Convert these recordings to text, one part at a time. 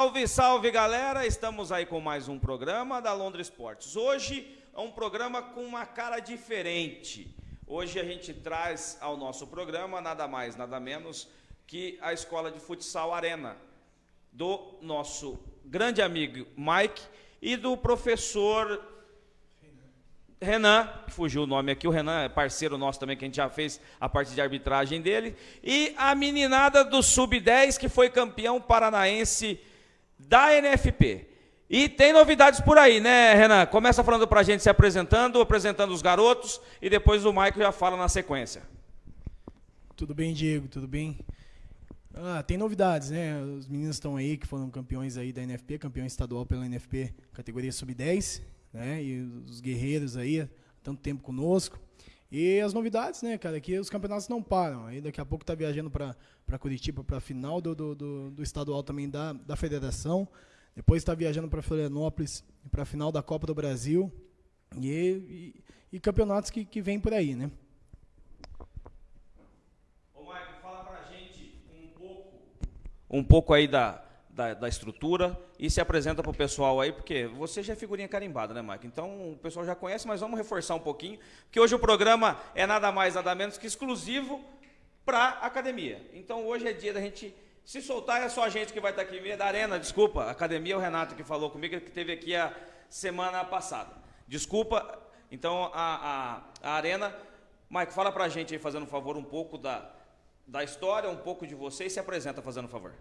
Salve, salve galera! Estamos aí com mais um programa da Londres Esportes. Hoje é um programa com uma cara diferente. Hoje a gente traz ao nosso programa nada mais, nada menos que a Escola de Futsal Arena, do nosso grande amigo Mike e do professor Renan, fugiu o nome aqui, o Renan é parceiro nosso também, que a gente já fez a parte de arbitragem dele, e a meninada do Sub-10, que foi campeão paranaense da NFP. E tem novidades por aí, né, Renan? Começa falando pra gente, se apresentando, apresentando os garotos, e depois o Michael já fala na sequência. Tudo bem, Diego? Tudo bem? Ah, tem novidades, né? Os meninos estão aí que foram campeões aí da NFP, campeão estadual pela NFP, categoria sub-10 né? E os guerreiros aí, tanto tempo conosco. E as novidades, né, cara, que os campeonatos não param. Aí daqui a pouco tá viajando para Curitiba para a final do, do, do, do, estadual também da, da federação. Depois está viajando para Florianópolis para a final da Copa do Brasil. E, e, e, campeonatos que, que vêm por aí, né? Ô, Maicon, fala pra gente um pouco, um pouco aí da, da, da estrutura e se apresenta para o pessoal aí, porque você já é figurinha carimbada, né, Mike? Então o pessoal já conhece, mas vamos reforçar um pouquinho, porque hoje o programa é nada mais, nada menos que exclusivo para academia. Então hoje é dia da gente se soltar, é só a gente que vai estar aqui, da Arena, desculpa, academia, o Renato que falou comigo, que teve aqui a semana passada. Desculpa, então a, a, a Arena. Mike, fala para a gente aí, fazendo um favor, um pouco da, da história, um pouco de você e se apresenta fazendo um favor.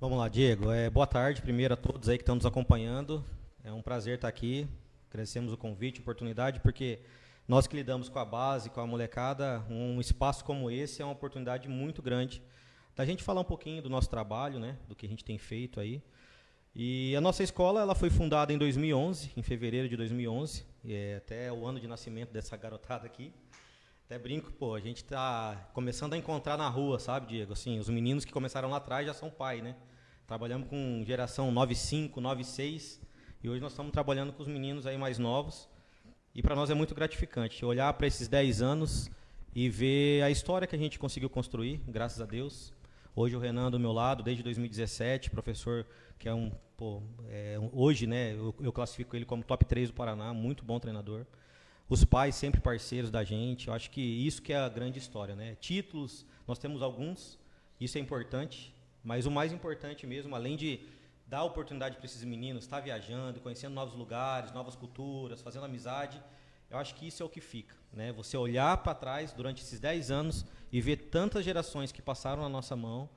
Vamos lá, Diego. É, boa tarde primeiro a todos aí que estão nos acompanhando. É um prazer estar aqui. Agradecemos o convite, a oportunidade, porque nós que lidamos com a base, com a molecada, um espaço como esse é uma oportunidade muito grande da gente falar um pouquinho do nosso trabalho, né, do que a gente tem feito aí. E a nossa escola ela foi fundada em 2011, em fevereiro de 2011, é até o ano de nascimento dessa garotada aqui. Até brinco, pô, a gente está começando a encontrar na rua, sabe, Diego? Assim, os meninos que começaram lá atrás já são pai, né? Trabalhamos com geração 95, 96 e hoje nós estamos trabalhando com os meninos aí mais novos. E para nós é muito gratificante olhar para esses 10 anos e ver a história que a gente conseguiu construir, graças a Deus. Hoje o Renan do meu lado, desde 2017, professor que é um, pô, é, hoje, né, eu, eu classifico ele como top 3 do Paraná, muito bom treinador os pais sempre parceiros da gente. Eu acho que isso que é a grande história, né? Títulos, nós temos alguns, isso é importante, mas o mais importante mesmo, além de dar oportunidade para esses meninos estar viajando, conhecendo novos lugares, novas culturas, fazendo amizade, eu acho que isso é o que fica, né? Você olhar para trás durante esses 10 anos e ver tantas gerações que passaram na nossa mão,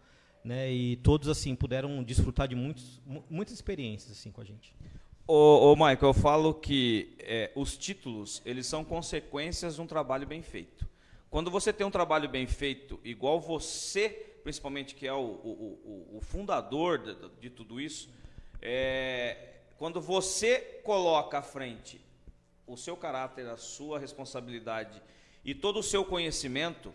né? E todos assim puderam desfrutar de muitos, muitas experiências assim com a gente. Ô, ô Michael, eu falo que é, os títulos eles são consequências de um trabalho bem feito. Quando você tem um trabalho bem feito, igual você, principalmente que é o, o, o, o fundador de, de, tudo isso, é, quando você coloca à frente o seu caráter, a sua responsabilidade e todo o seu conhecimento,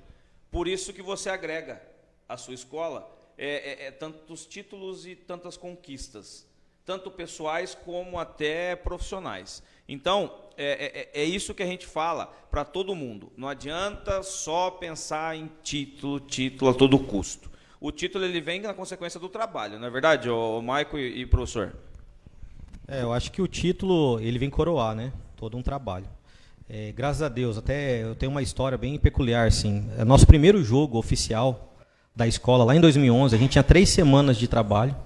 por isso que você agrega à sua escola é, é, é tantos títulos e tantas conquistas tanto pessoais como até profissionais. Então, é, é, é isso que a gente fala para todo mundo. Não adianta só pensar em título, título a todo custo. O título ele vem na consequência do trabalho, não é verdade, o Maico e, e professor? É, eu acho que o título ele vem coroar, né? Todo um trabalho. É, graças a Deus, até eu tenho uma história bem peculiar, assim. É nosso primeiro jogo oficial da escola, lá em 2011, a gente tinha três semanas de trabalho.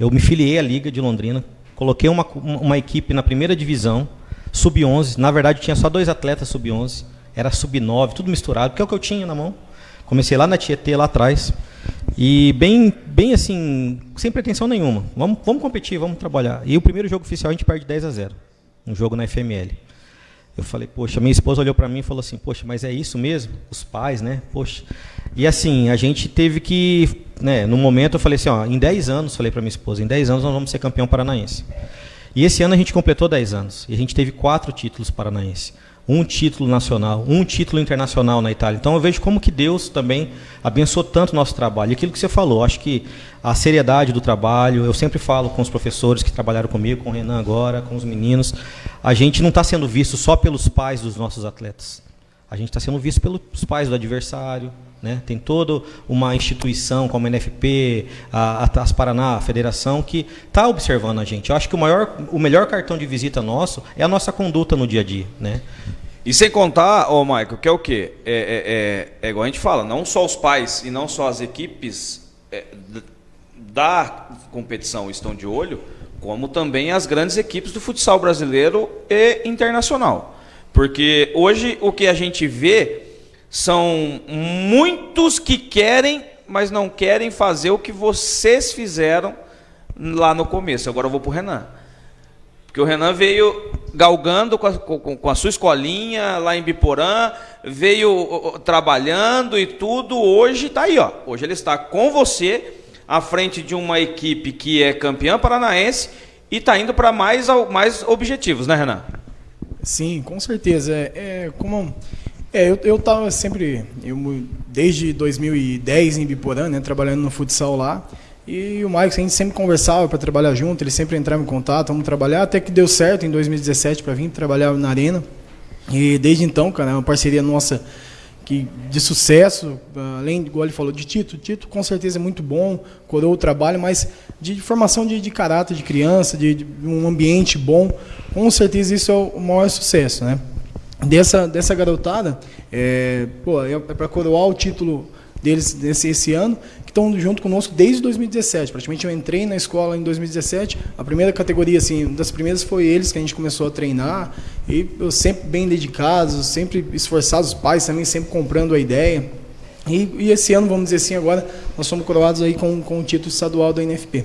Eu me filiei à Liga de Londrina, coloquei uma, uma equipe na primeira divisão, sub-11. Na verdade, tinha só dois atletas sub-11, era sub-9, tudo misturado, porque é o que eu tinha na mão. Comecei lá na Tietê, lá atrás. E bem, bem assim, sem pretensão nenhuma. Vamos, vamos competir, vamos trabalhar. E o primeiro jogo oficial a gente perde 10 a 0. Um jogo na FML. Eu falei, poxa, minha esposa olhou para mim e falou assim, poxa, mas é isso mesmo? Os pais, né? Poxa. E assim, a gente teve que, né, no momento eu falei assim, ó, em 10 anos, falei para minha esposa, em 10 anos nós vamos ser campeão paranaense. E esse ano a gente completou 10 anos. E a gente teve quatro títulos paranaenses um título nacional, um título internacional na Itália. Então eu vejo como que Deus também abençoou tanto o nosso trabalho. E aquilo que você falou, acho que a seriedade do trabalho, eu sempre falo com os professores que trabalharam comigo, com o Renan agora, com os meninos, a gente não está sendo visto só pelos pais dos nossos atletas. A gente está sendo visto pelos pais do adversário, Né? Tem toda uma instituição como a NFP, a, a as Paraná, a Federação, que está observando a gente. Eu acho que o, maior, o melhor cartão de visita nosso é a nossa conduta no dia a dia. Né? E sem contar, ô Michael, que é o quê? É, é, é, é igual a gente fala, não só os pais e não só as equipes é, da competição estão de olho, como também as grandes equipes do futsal brasileiro e internacional. Porque hoje o que a gente vê são muitos que querem, mas não querem fazer o que vocês fizeram lá no começo. Agora eu vou para o Renan. Porque o Renan veio galgando com a, com, com a, sua escolinha lá em Biporã, veio trabalhando e tudo. Hoje está aí, ó. Hoje ele está com você à frente de uma equipe que é campeã paranaense e está indo para mais, mais objetivos, né, Renan? Sim, com certeza. É, é como é, eu, eu tava sempre, eu, desde 2010 em Biporã, né, trabalhando no futsal lá. E o Maicon, a gente sempre conversava para trabalhar junto, ele sempre entrava em contato, vamos trabalhar, até que deu certo em 2017 para vir trabalhar na Arena. E desde então, cara, é uma parceria nossa que de sucesso, além, igual ele falou, de Tito. Tito com certeza é muito bom, coroou o trabalho, mas de formação de, de caráter de criança, de, de, um ambiente bom, com certeza isso é o maior sucesso, né? Dessa, dessa garotada, é, pô, é, é para coroar o título deles desse esse ano, que estão junto conosco desde 2017. Praticamente eu entrei na escola em 2017. A primeira categoria, assim, das primeiras foi eles que a gente começou a treinar. E eu sempre bem dedicados, sempre esforçados, os pais também sempre comprando a ideia. E, e, esse ano, vamos dizer assim, agora nós somos coroados aí com, com o título estadual da NFP.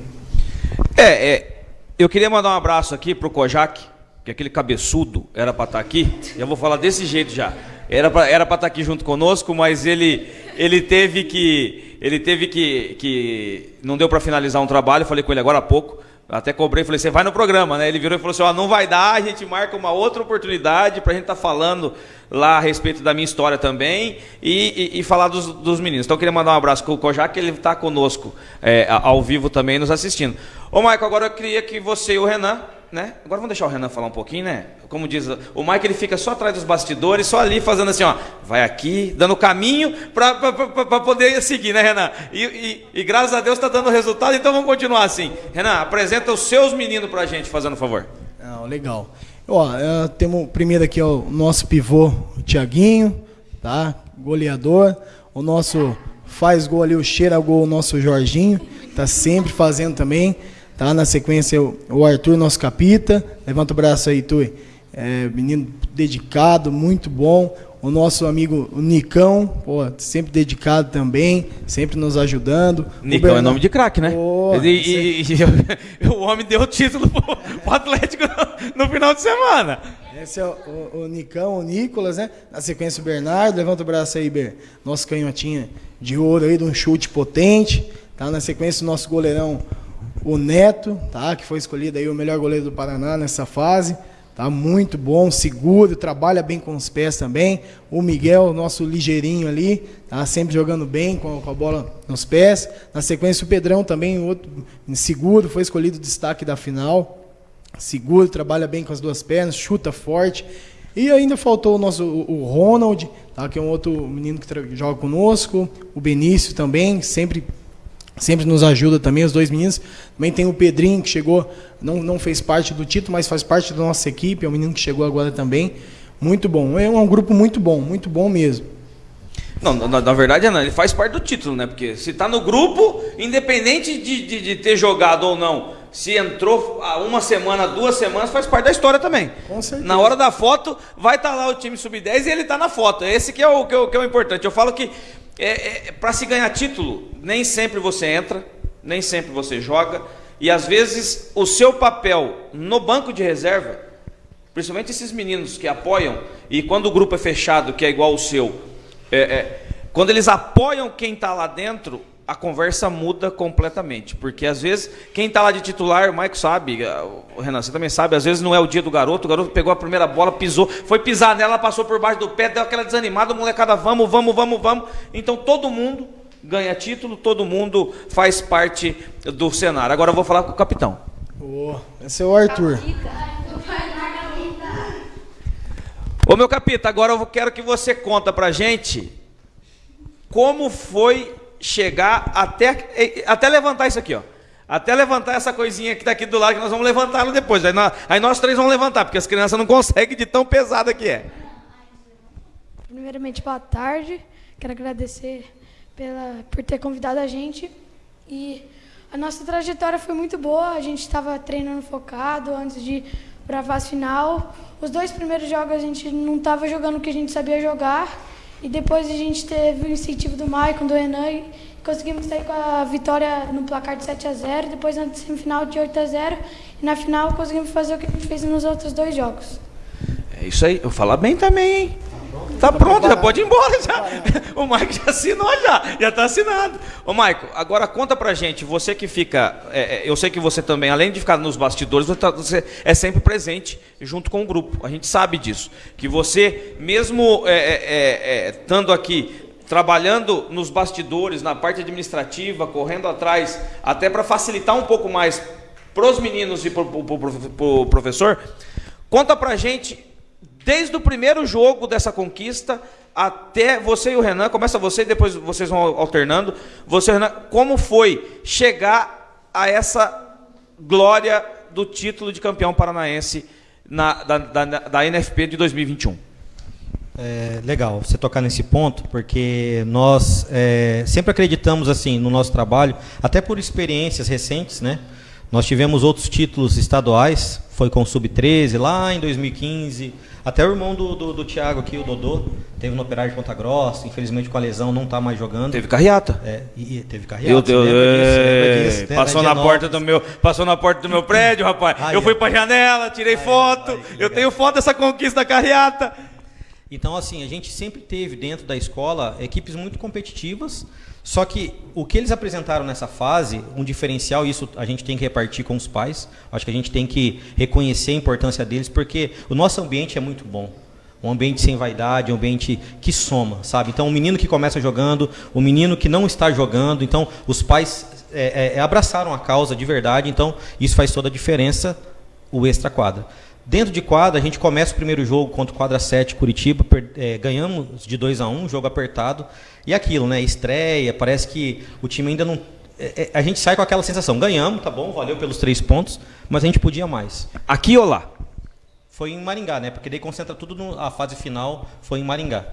É, é eu queria mandar um abraço aqui para o Kojak, que aquele cabeçudo era para estar tá aqui. Eu vou falar desse jeito já. Era para era estar tá aqui junto conosco, mas ele ele teve que ele teve que que não deu para finalizar um trabalho. Falei com ele agora há pouco. Até cobrei, falei, você vai no programa, né? Ele virou e falou assim, ó, não vai dar, a gente marca uma outra oportunidade para a gente estar tá falando lá a respeito da minha história também e, e, e falar dos, dos, meninos. Então eu queria mandar um abraço para o Kojak, que ele está conosco é, ao vivo também, nos assistindo. Ô, Maicon, agora eu queria que você e o Renan né? Agora vamos deixar o Renan falar um pouquinho, né? Como diz o Mike, ele fica só atrás dos bastidores, só ali fazendo assim, ó, vai aqui, dando caminho para poder seguir, né, Renan? E, e, e graças a Deus está dando resultado, então vamos continuar assim. Renan, apresenta os seus meninos para a gente, fazendo um favor. Não, legal. Ó, uh, temos primeiro aqui ó, o nosso pivô, o Tiaguinho, tá? Goleador. O nosso faz gol ali, o cheira gol, o nosso Jorginho, tá sempre fazendo também. Tá? Na sequência, o Arthur, nosso capita. Levanta o braço aí, Tui. É, menino dedicado, muito bom. O nosso amigo o Nicão, pô, sempre dedicado também, sempre nos ajudando. Nicão Bernardo... é nome de craque, né? Pô, e, e, e, o homem deu o título pro, pro Atlético no, no, final de semana. Esse é o, o, o, Nicão, o Nicolas, né? Na sequência, o Bernardo. Levanta o braço aí, Ber. Nosso canhotinha de ouro aí, de um chute potente. Tá? Na sequência, o nosso goleirão, o Neto, tá? Que foi escolhido aí o melhor goleiro do Paraná nessa fase. Tá muito bom, seguro, trabalha bem com os pés também. O Miguel, nosso ligeirinho ali, tá sempre jogando bem com a, bola nos pés. Na sequência, o Pedrão também, outro seguro, foi escolhido destaque da final. Seguro, trabalha bem com as duas pernas, chuta forte. E ainda faltou o nosso o Ronald, tá? que é um outro menino que joga conosco. O Benício também, sempre sempre nos ajuda também, os dois meninos. Também tem o Pedrinho, que chegou, não, não fez parte do título, mas faz parte da nossa equipe, é um menino que chegou agora também. Muito bom, é um grupo muito bom, muito bom mesmo. Não, na, na verdade, não, ele faz parte do título, né? Porque se está no grupo, independente de, de, de, ter jogado ou não, se entrou há uma semana, duas semanas, faz parte da história também. Com certeza. Na hora da foto, vai estar tá lá o time sub-10 e ele está na foto. Esse que é, o, que, é o, que é o importante. Eu falo que é, é para se ganhar título, nem sempre você entra, nem sempre você joga, e às vezes o seu papel no banco de reserva, principalmente esses meninos que apoiam, e quando o grupo é fechado, que é igual o seu, é, é, quando eles apoiam quem está lá dentro, a conversa muda completamente. Porque às vezes, quem está lá de titular, o Maico sabe, o Renan, você também sabe, às vezes não é o dia do garoto, o garoto pegou a primeira bola, pisou, foi pisar nela, passou por baixo do pé, deu aquela desanimada, molecada, vamos, vamos, vamos, vamos. Então todo mundo ganha título, todo mundo faz parte do cenário. Agora eu vou falar com o capitão. Oh, esse é o Arthur. Ô meu capita, agora eu quero que você conta pra gente como foi chegar até, até levantar isso aqui, ó. Até levantar essa coisinha que está aqui do lado, que nós vamos levantá-la depois. Aí nós, aí nós três vamos levantar, porque as crianças não conseguem de tão pesada que é. Primeiramente, boa tarde. Quero agradecer pela, por ter convidado a gente. E a nossa trajetória foi muito boa. A gente estava treinando focado antes de para a final. Os dois primeiros jogos a gente não estava jogando o que a gente sabia jogar. E depois a gente teve o incentivo do Maicon, do Enan, e conseguimos sair com a vitória no placar de 7 a 0 depois na semifinal de 8 a 0 e na final conseguimos fazer o que a gente fez nos outros dois jogos. É isso aí, eu falo bem também, hein? Tá pronto, já pode ir embora já. O Maico já assinou já, já está assinado. Ô Maico, agora conta pra gente, você que fica, é, é, eu sei que você também, além de ficar nos bastidores, você tá, é sempre presente junto com o grupo. A gente sabe disso. Que você, mesmo é, é, é, estando aqui trabalhando nos bastidores, na parte administrativa, correndo atrás, até para facilitar um pouco mais para os meninos e para o professor, conta pra gente Desde o primeiro jogo dessa conquista até você e o Renan, começa você e depois vocês vão alternando. Você Renan, como foi chegar a essa glória do título de campeão paranaense na, da, da, da NFP de 2021? É, legal você tocar nesse ponto, porque nós é, sempre acreditamos assim no nosso trabalho, até por experiências recentes, né? Nós tivemos outros títulos estaduais, foi com o Sub-13 lá em 2015, até o irmão do, do, do Thiago aqui, o Dodô, teve no operário de Ponta Grossa, infelizmente com a lesão não está mais jogando. Teve carreata. É, e, e teve carreata. Eu, eu, disso, né? passou na porta do meu, passou na porta do meu prédio, rapaz. Ai, eu fui para a janela, tirei ai, foto. Ai, eu tenho foto dessa conquista da carreata. Então, assim, a gente sempre teve dentro da escola equipes muito competitivas só que o que eles apresentaram nessa fase, um diferencial, isso a gente tem que repartir com os pais. Acho que a gente tem que reconhecer a importância deles, porque o nosso ambiente é muito bom. Um ambiente sem vaidade, um ambiente que soma, sabe? Então, o menino que começa jogando, o menino que não está jogando, então os pais é, é, é abraçaram a causa de verdade, então isso faz toda a diferença, o extra-quadra. Dentro de quadra, a gente começa o primeiro jogo contra o quadra 7 Curitiba, per, é, ganhamos de 2 a 1 um, jogo apertado. E aquilo, né? Estreia, parece que o time ainda não. É, é, a gente sai com aquela sensação, ganhamos, tá bom, valeu pelos três pontos, mas a gente podia mais. Aqui ou lá? Foi em Maringá, né? Porque daí concentra tudo na fase final, foi em Maringá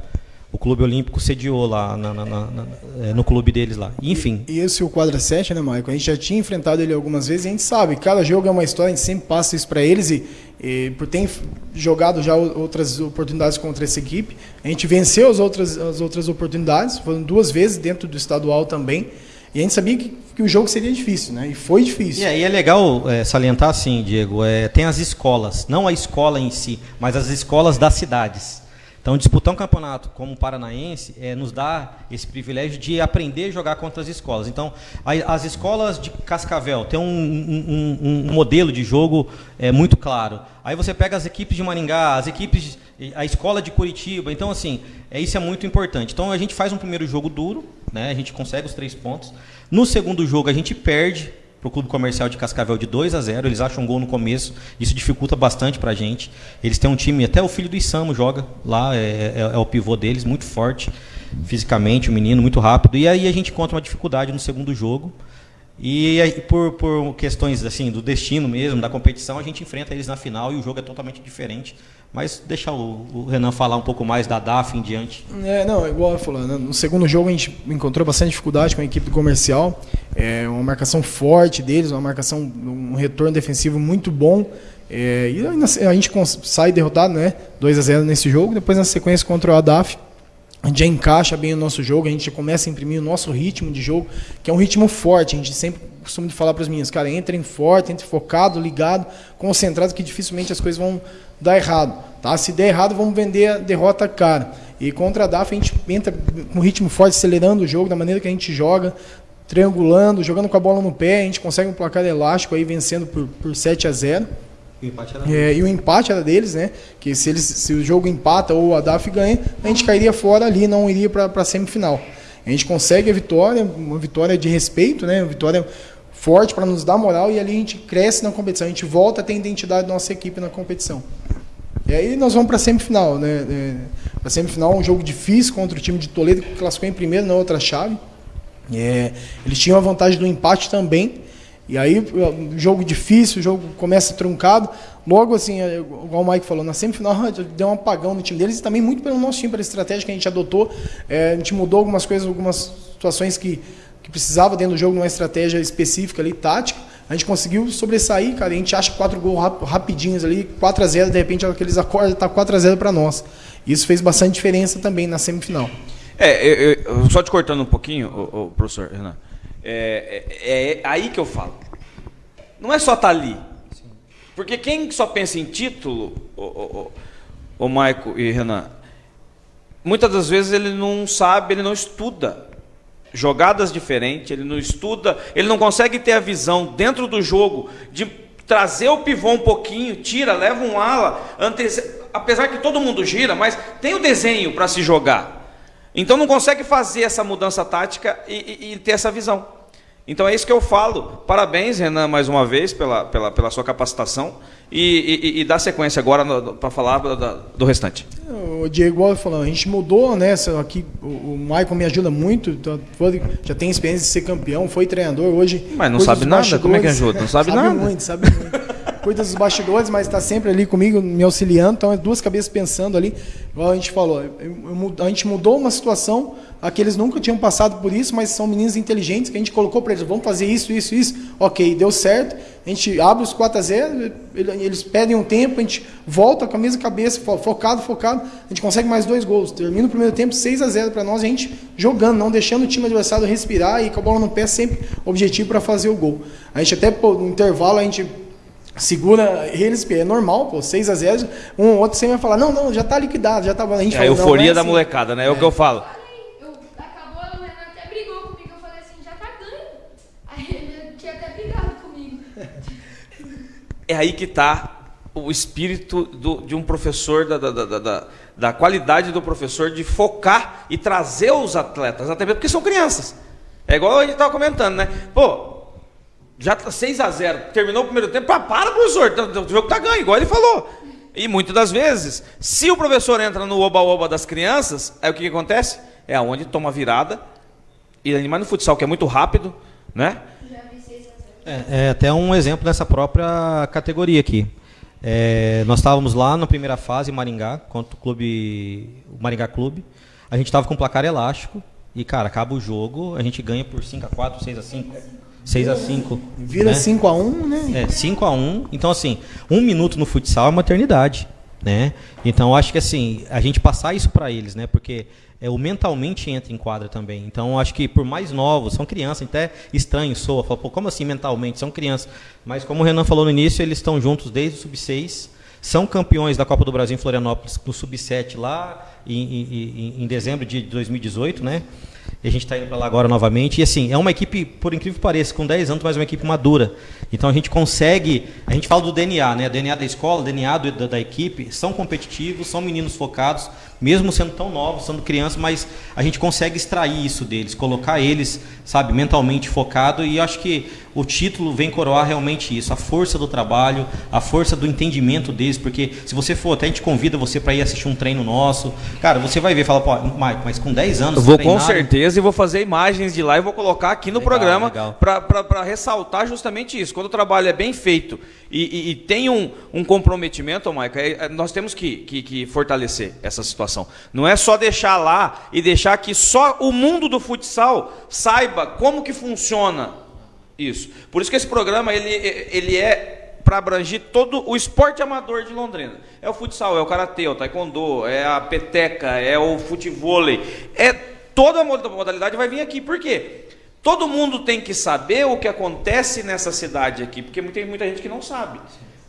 o Clube Olímpico sediou lá na, na, na, é, no clube deles lá. Enfim. E, esse é o quadra 7, né, Maicon? A gente já tinha enfrentado ele algumas vezes e a gente sabe, cada jogo é uma história, a gente sempre passa isso para eles e, e, por ter jogado já outras oportunidades contra essa equipe, a gente venceu as outras, as outras oportunidades, foram duas vezes dentro do estadual também. E a gente sabia que, que o jogo seria difícil, né? E foi difícil. E aí é legal é, salientar assim, Diego, é, tem as escolas, não a escola em si, mas as escolas das cidades. Então, disputar um campeonato como o Paranaense é, nos dá esse privilégio de aprender a jogar contra as escolas. Então, a, as escolas de Cascavel têm um, um, um, um modelo de jogo é, muito claro. Aí você pega as equipes de Maringá, as equipes, a escola de Curitiba. Então, assim, é, isso é muito importante. Então, a gente faz um primeiro jogo duro, né? a gente consegue os três pontos. No segundo jogo, a gente perde para o Clube Comercial de Cascavel de 2 a 0. Eles acham um gol no começo, isso dificulta bastante para a gente. Eles têm um time, até o filho do Isamo joga lá, é, é, é, o pivô deles, muito forte fisicamente, o menino, muito rápido. E aí a gente encontra uma dificuldade no segundo jogo. E aí, por, por questões assim do destino mesmo, da competição, a gente enfrenta eles na final e o jogo é totalmente diferente. Mas deixar o, Renan falar um pouco mais da DAF em diante. É, não, igual eu falando, né? no segundo jogo a gente encontrou bastante dificuldade com a equipe do comercial. É uma marcação forte deles, uma marcação, um retorno defensivo muito bom. É, e a gente sai derrotado, né? 2 a 0 nesse jogo. Depois na sequência contra o ADAF, a gente já encaixa bem o nosso jogo, a gente começa a imprimir o nosso ritmo de jogo, que é um ritmo forte. A gente sempre costuma falar para os meninos, cara, entrem forte, entrem focado, ligado, concentrado, que dificilmente as coisas vão dar errado. Tá? Se der errado, vamos vender a derrota cara. E contra a DAF a gente entra com um ritmo forte, acelerando o jogo, da maneira que a gente joga, triangulando, jogando com a bola no pé, a gente consegue um placar elástico aí vencendo por, por 7 a 0. E o empate era é, e o empate era deles, né? Que se, eles, se o jogo empata ou a DAF ganha, a gente cairia fora ali, não iria para a semifinal. A gente consegue a vitória, uma vitória de respeito, né? Uma vitória forte para nos dar moral e ali a gente cresce na competição, a gente volta a ter identidade da nossa equipe na competição. E aí nós vamos para a semifinal, né? É, a semifinal um jogo difícil contra o time de Toledo, que classificou em primeiro na outra chave. É, eles tinham a vantagem do empate também. E aí, jogo difícil, o jogo começa truncado. Logo, assim, é, igual o Mike falou, na semifinal deu um apagão no time deles e também muito pelo nosso time, pela estratégia que a gente adotou. É, a gente mudou algumas coisas, algumas situações que, que precisava dentro do jogo, numa estratégia específica ali, tática. A gente conseguiu sobressair, cara. A gente acha quatro gols rapidinhos ali, 4 a 0 de repente aqueles acordes tá 4 a 0 para nós. Isso fez bastante diferença também na semifinal. É, eu, eu, só te cortando um pouquinho, o, professor Renan. É, é, é, aí que eu falo. Não é só estar tá ali. Porque quem só pensa em título, o Maico e Renan, muitas das vezes ele não sabe, ele não estuda jogadas diferentes, ele não estuda, ele não consegue ter a visão dentro do jogo de trazer o pivô um pouquinho, tira, leva um ala, apesar que todo mundo gira, mas tem o desenho para se jogar. Então não consegue fazer essa mudança tática e, e, e, ter essa visão. Então é isso que eu falo. Parabéns, Renan, mais uma vez, pela, pela, pela sua capacitação. E, e, e dar sequência agora para falar do, do, restante. O Diego falou, a gente mudou, né? Aqui, o, o Michael me ajuda muito, então, já tem experiência de ser campeão, foi treinador hoje. Mas não sabe nada? Como é que ajuda? Não sabe, sabe nada. Muito, sabe muito cuida dos bastidores, mas está sempre ali comigo, me auxiliando. Então, é duas cabeças pensando ali. Igual a gente falou, a gente mudou uma situação, aqueles nunca tinham passado por isso, mas são meninos inteligentes que a gente colocou para eles: vamos fazer isso, isso, isso. Ok, deu certo. A gente abre os 4 a 0 eles pedem um tempo, a gente volta com a mesma cabeça, focado, focado. A gente consegue mais dois gols. Termina o primeiro tempo 6 a 0 para nós, a gente jogando, não deixando o time adversário respirar e com a bola no pé, sempre objetivo para fazer o gol. A gente até no intervalo, a gente segura eles, é normal, pô, 6 a 0 um ou outro sempre vai falar, não, não, já está liquidado, já está A gente é a euforia é da assim. molecada, né? É, é, o que eu falo. acabou, o Renan até brigou comigo, eu falei assim, já tá ganho. Aí ele tinha até brigado comigo. É aí que está o espírito do, de um professor, da, da, da, da, da qualidade do professor de focar e trazer os atletas, até mesmo porque são crianças. É igual a gente estava comentando, né? Pô, já tá 6 a 0 terminou o primeiro tempo, para, para professor, tá, o jogo tá ganho, igual ele falou. E muitas das vezes, se o professor entra no oba-oba das crianças, aí o que, que acontece? É aonde toma virada, e ainda mais no futsal, que é muito rápido, né? É, é até um exemplo nessa própria categoria aqui. É, nós estávamos lá na primeira fase, em Maringá, contra o clube, o Maringá Clube. A gente estava com placar elástico, e, cara, acaba o jogo, a gente ganha por 5 a 4 6 a 5 6 a 5 Vira né? 5 a 1 né? É, 5 a 1 Então, assim, um minuto no futsal é uma eternidade. Né? Então, acho que assim, a gente passar isso para eles, né? Porque é, o mentalmente entra em quadra também. Então, acho que por mais novos, são crianças, até estranho soa, fala, pô, como assim mentalmente? São crianças. Mas como o Renan falou no início, eles estão juntos desde o sub-6, são campeões da Copa do Brasil em Florianópolis no sub-7 lá em, em, em, dezembro de 2018, né? E a gente está indo para lá agora novamente. E assim, é uma equipe, por incrível que pareça, com 10 anos, mas uma equipe madura. Então a gente consegue. A gente fala do DNA, né? DNA da escola, DNA do, da, da equipe. São competitivos, são meninos focados, mesmo sendo tão novos, sendo crianças, mas a gente consegue extrair isso deles, colocar eles, sabe, mentalmente focado. E acho que o título vem coroar realmente isso, a força do trabalho, a força do entendimento deles, porque se você for, até a gente convida você para ir assistir um treino nosso, cara, você vai ver, fala, pô, Mike, mas com 10 anos. Eu vou com certeza e vou fazer imagens de lá e vou colocar aqui no legal, programa para ressaltar justamente isso. Quando o trabalho é bem feito e, e, e tem um, um comprometimento, Mike, é, é, nós temos que, que, que fortalecer essa situação. Não é só deixar lá e deixar que só o mundo do futsal saiba como que funciona isso. Por isso que esse programa ele, ele é para abranger todo o esporte amador de Londrina. É o futsal, é o karatê, é o taekwondo, é a peteca, é o futevôlei. É toda a modalidade vai vir aqui. Por quê? Todo mundo tem que saber o que acontece nessa cidade aqui, porque tem muita gente que não sabe.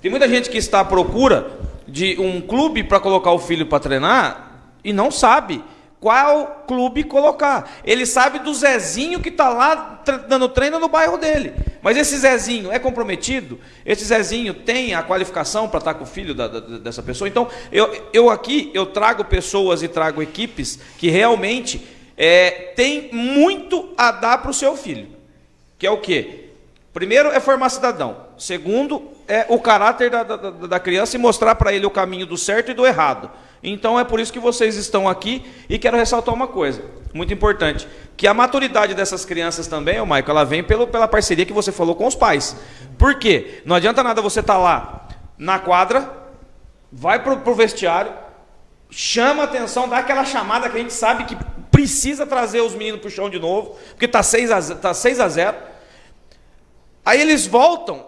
Tem muita gente que está à procura de um clube para colocar o filho para treinar e não sabe qual clube colocar. Ele sabe do Zezinho que está lá dando treino no bairro dele. Mas esse Zezinho é comprometido? Esse Zezinho tem a qualificação para estar tá com o filho da, da, dessa pessoa? Então, eu, eu aqui, eu trago pessoas e trago equipes que realmente é, tem muito a dar para o seu filho. Que é o quê? Primeiro é formar cidadão. Segundo, é o caráter da, da, da criança e mostrar para ele o caminho do certo e do errado. Então é por isso que vocês estão aqui e quero ressaltar uma coisa, muito importante, que a maturidade dessas crianças também, o Michael, ela vem pelo, pela parceria que você falou com os pais. Por quê? Não adianta nada você estar tá lá na quadra, vai para o vestiário, chama a atenção, dá aquela chamada que a gente sabe que precisa trazer os meninos para o chão de novo, porque está 6 a, tá 6 a 0. Aí eles voltam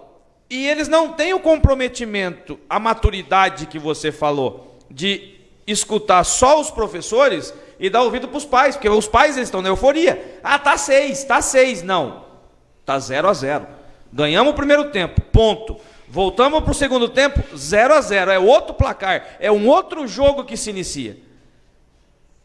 e eles não têm o comprometimento, a maturidade que você falou, de escutar só os professores e dar ouvido para os pais, porque os pais eles estão na euforia. Ah, tá seis, tá seis. Não, tá zero a zero. Ganhamos o primeiro tempo, ponto. Voltamos para o segundo tempo, 0 a 0. É outro placar, é um outro jogo que se inicia.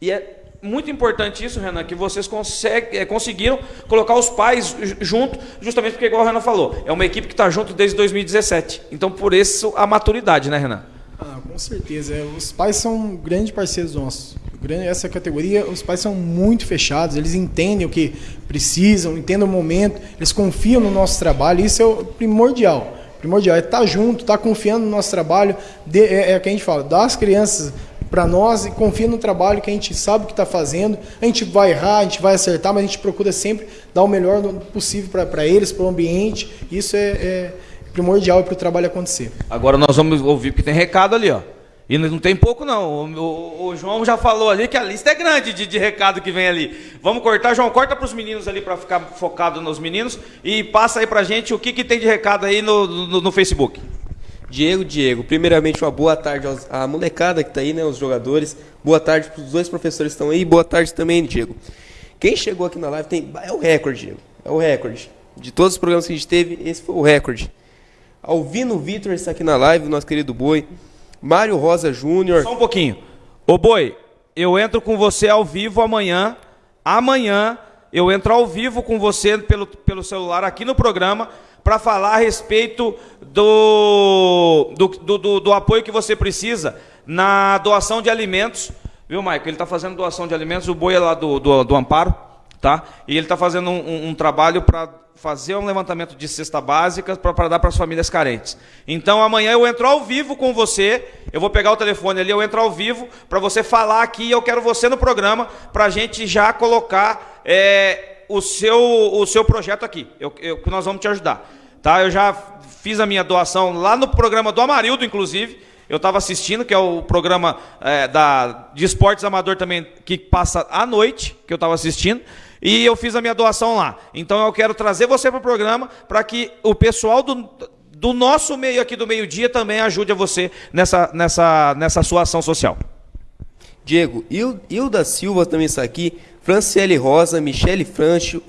E é muito importante isso, Renan, que vocês consegue, é, conseguiram colocar os pais junto, justamente porque, igual o Renan falou, é uma equipe que está junto desde 2017. Então, por isso, a maturidade, né, Renan? Ah, com certeza. É, os pais são grandes parceiros nossos. Essa categoria, os pais são muito fechados, eles entendem o que precisam, entendem o momento, eles confiam no nosso trabalho, isso é o primordial primordial. É estar tá junto, estar tá confiando no nosso trabalho. É, é o que a gente fala, dar as crianças para nós e confia no trabalho que a gente sabe que está fazendo. A gente vai errar, a gente vai acertar, mas a gente procura sempre dar o melhor possível para eles, para o ambiente. Isso é, é primordial para o trabalho acontecer. Agora nós vamos ouvir, porque tem recado ali, ó. E não tem pouco, não. O, o, o, João já falou ali que a lista é grande de, de recado que vem ali. Vamos cortar, João, corta para os meninos ali para ficar focado nos meninos e passa aí para gente o que, que tem de recado aí no, no, no Facebook. Diego, Diego, primeiramente uma boa tarde à molecada que está aí, né, os jogadores. Boa tarde para os dois professores que estão aí. Boa tarde também, Diego. Quem chegou aqui na live tem é o recorde, Diego. É o recorde. De todos os programas que a gente teve, esse foi o recorde. Alvino Vitor está aqui na live, nosso querido Boi. Mário Rosa Júnior. Só um pouquinho. Ô Boi, eu entro com você ao vivo amanhã. Amanhã eu entro ao vivo com você pelo, pelo celular aqui no programa para falar a respeito do do, do, do, do, apoio que você precisa na doação de alimentos. Viu, Maicon? Ele está fazendo doação de alimentos, o boi é lá do, do, do Amparo, tá? E ele está fazendo um, um, um trabalho para fazer um levantamento de cesta básica para dar para as famílias carentes. Então amanhã eu entro ao vivo com você, eu vou pegar o telefone ali, eu entro ao vivo para você falar aqui, eu quero você no programa para a gente já colocar é, o, seu, o seu projeto aqui, eu, eu, que nós vamos te ajudar. Tá? Eu já fiz a minha doação lá no programa do Amarildo, inclusive, eu estava assistindo, que é o programa é, da, de esportes amador também, que passa à noite, que eu estava assistindo e eu fiz a minha doação lá. Então eu quero trazer você para o programa para que o pessoal do, do nosso meio aqui do meio-dia também ajude a você nessa, nessa, nessa sua ação social. Diego, Hilda Silva também está aqui, Franciele Rosa, Michele Francho,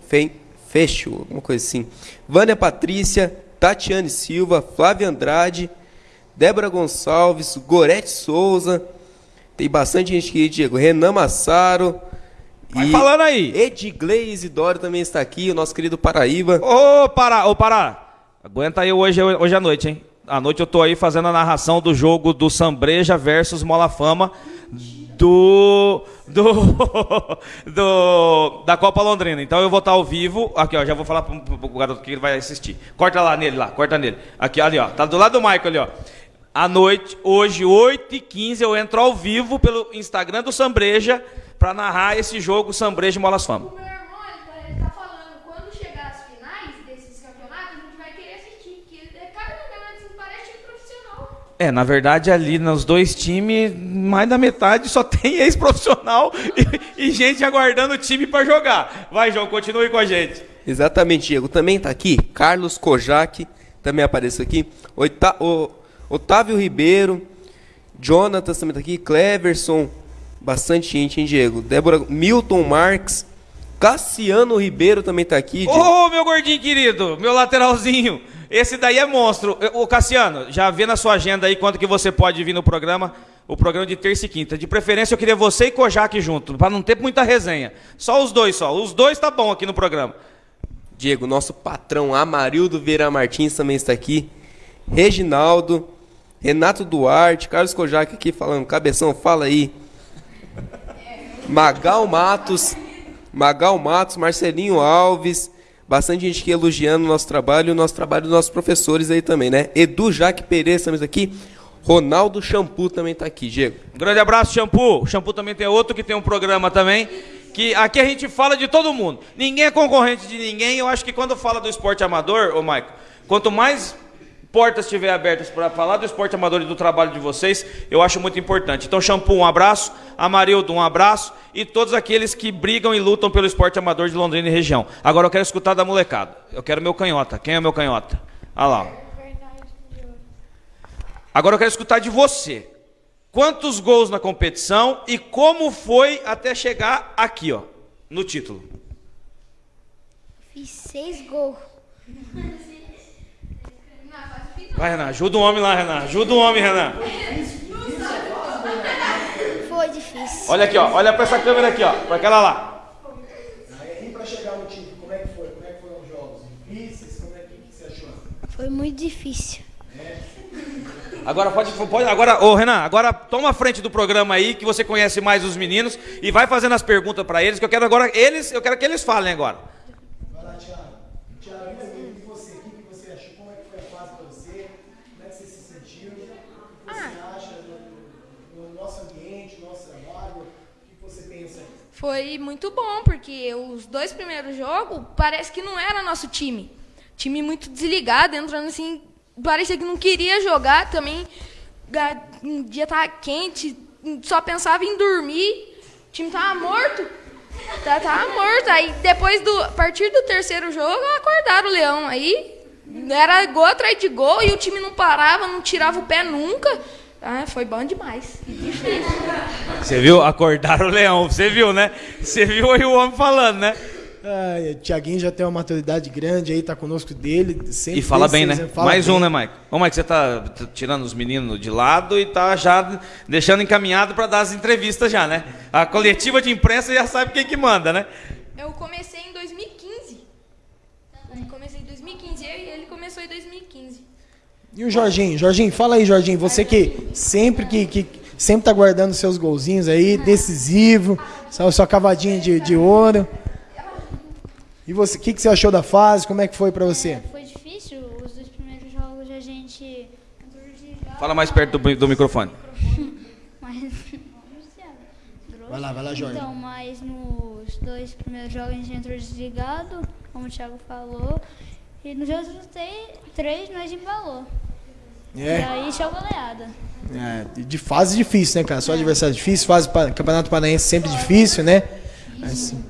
Fecho, alguma coisa assim. Vânia Patrícia, Tatiane Silva, Flávia Andrade, Débora Gonçalves, Gorete Souza, tem bastante gente aqui, Diego. Renan Massaro, Vai e falando aí. Edgley Isidoro também está aqui, o nosso querido Paraíba. Ô, Pará, ô, Pará. Aguenta aí hoje, hoje à noite, hein? À noite eu tô aí fazendo a narração do jogo do Sambreja versus Mola Fama do, do, do da Copa Londrina. Então eu vou estar ao vivo. Aqui, ó, já vou falar pro, pro garoto que ele vai assistir. Corta lá nele, lá, corta nele. Aqui, ali, ó. Tá do lado do Michael ali, ó. À noite, hoje, 8h15, eu entro ao vivo pelo Instagram do Sambreja para narrar esse jogo Sambreja e Molas Fama. O meu irmão, ele tá falando, quando chegar as finais desses campeonatos, a gente vai querer assistir, porque cada campeonato parece time profissional. É, na verdade, ali nos dois times, mais da metade só tem ex-profissional e, e, gente aguardando o time para jogar. Vai, João, continue com a gente. Exatamente, Diego. Também está aqui Carlos Kojak, também apareceu aqui. Oita o, Otávio Ribeiro, Jonatas também está aqui, Cleverson, Bastante gente, hein, Diego? Débora, Milton Marques, Cassiano Ribeiro também tá aqui. Ô, oh, meu gordinho querido, meu lateralzinho. Esse daí é monstro. Ô, Cassiano, já vê na sua agenda aí quanto que você pode vir no programa, o programa de terça e quinta. De preferência, eu queria você e Kojak junto, para não ter muita resenha. Só os dois só. Os dois tá bom aqui no programa. Diego, nosso patrão Amarildo Vieira Martins também está aqui. Reginaldo, Renato Duarte, Carlos Kojak aqui falando, cabeção, fala aí. Magal Matos, Magal Matos, Marcelinho Alves, Bastante gente aqui elogiando o nosso trabalho o nosso trabalho dos nossos professores aí também, né? Edu Jaque Pereira, estamos aqui. Ronaldo Shampoo também está aqui, Diego. Um grande abraço, Shampoo. O Shampoo também tem outro que tem um programa também. Que aqui a gente fala de todo mundo. Ninguém é concorrente de ninguém. Eu acho que quando fala do esporte amador, ô Maico, quanto mais portas estiverem abertas para falar do esporte amador e do trabalho de vocês, eu acho muito importante. Então, Shampoo, um abraço. Amarildo, um abraço. E todos aqueles que brigam e lutam pelo esporte amador de Londrina e região. Agora eu quero escutar da molecada. Eu quero meu canhota. Quem é meu canhota? Olha lá. Agora eu quero escutar de você. Quantos gols na competição e como foi até chegar aqui, ó, no título? Fiz seis gols. Vai, Renan, ajuda o homem lá, Renan. Ajuda o homem, Renan. Foi difícil. Olha aqui, ó. Olha para essa câmera aqui, ó. Para aquela lá. E para chegar no título, como é que foi? Como é que foram os jogos? Difíceis? Como é que, que você achou? Foi muito difícil. Agora pode, pode agora, ô Renan, agora toma a frente do programa aí que você conhece mais os meninos e vai fazendo as perguntas para eles que eu quero agora eles, eu quero que eles falem agora. Vai lá, Thiago. Thiago, e você? O que, que você achou? Como é que foi a fase para você? Como é que você se sentiu? O que você acha no, no nosso ambiente, no nosso trabalho? O que você pensa aí? Foi muito bom, porque os dois primeiros jogos parece que não era nosso time. Time muito desligado, entrando assim, parecia que não queria jogar também. Um dia tava quente, só pensava em dormir. O time tava morto. Tá- Tava morto. Aí depois do. A partir do terceiro jogo, acordaram o Leão. Aí era gol atrás de gol e o time não parava, não tirava o pé nunca. Ah, foi bom demais. Difícil. Você viu? Acordaram o leão. Você viu, né? Você viu aí o homem falando, né? Ah, o Thiaguinho já tem uma maturidade grande aí, tá conosco dele. Sempre E fala bem, né? seis- fala Mais bem. um, né, Mike? Ô, Mike, você tá tirando os meninos de lado e tá já deixando encaminhado para dar as entrevistas já, né? A coletiva de imprensa já sabe quem que manda, né? Eu comecei E o Jorginho? Jorginho, fala aí, Jorginho. Você que sempre que, que sempre tá guardando seus golzinhos aí, decisivo, sua, sua cavadinha de, de ouro. E você, o que, que você achou da fase? Como é que foi pra você? Foi difícil. Os dois primeiros jogos a gente entrou desligado, Fala mais perto do, do microfone. Vai lá, vai lá, Jorge. Então, mas nos dois primeiros jogos a gente entrou desligado, como o Thiago falou. E nos outros três nós embalou. E É, aí show goleada. é, de fase difícil, né, cara? Só adversário difícil, fase pa- Campeonato Paranaense sempre difícil, né? Assim.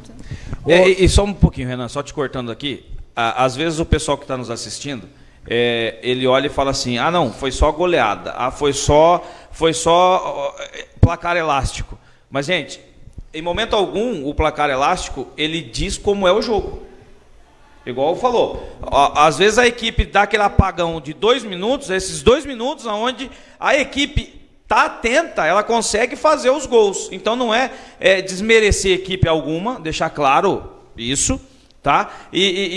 É, e, e só um pouquinho, Renan, só te cortando aqui. Às vezes o pessoal que está nos assistindo, é, ele olha e fala assim: ah, não, foi só goleada, ah, foi só, foi só ó, é, placar elástico. Mas, gente, em momento algum, o placar elástico ele diz como é o jogo. Igual falou. Às vezes a equipe dá aquele apagão de dois minutos, esses dois minutos onde a equipe está atenta, ela consegue fazer os gols. Então não é, é, desmerecer equipe alguma, deixar claro isso, tá? E, e-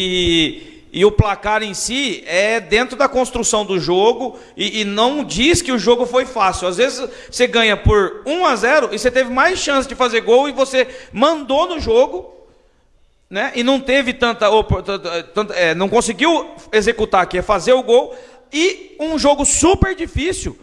e- e o placar em si é dentro da construção do jogo e, e não diz que o jogo foi fácil. Às vezes você ganha por 1 a 0 e você teve mais chance de fazer gol e você mandou no jogo né? E não teve tanta, tanta- é, não conseguiu executar aqui, é fazer o gol e um jogo super difícil.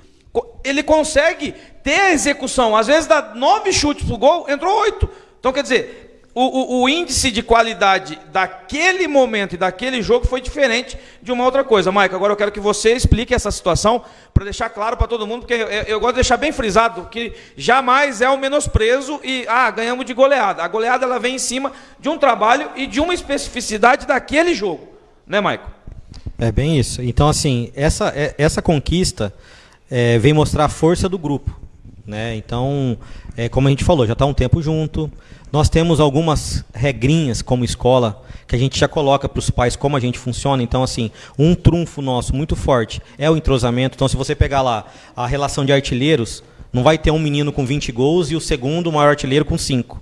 Ele consegue ter a execução. Às vezes dá nove chutes pro gol, entrou oito. Então quer dizer, o, o- o índice de qualidade daquele momento e daquele jogo foi diferente de uma outra coisa. Maico, agora eu quero que você explique essa situação para deixar claro para todo mundo, porque eu, eu gosto de deixar bem frisado que jamais é o menosprezo e ah, ganhamos de goleada. A goleada ela vem em cima de um trabalho e de uma especificidade daquele jogo, né, Maico? É bem isso. Então, assim, essa, é- essa conquista é, vem mostrar a força do grupo. Né? Então, é, como a gente falou, já está um tempo junto. Nós temos algumas regrinhas como escola que a gente já coloca para os pais como a gente funciona. Então, assim, um trunfo nosso muito forte é o entrosamento. Então, se você pegar lá a relação de artilheiros, não vai ter um menino com 20 gols e o segundo maior artilheiro com 5.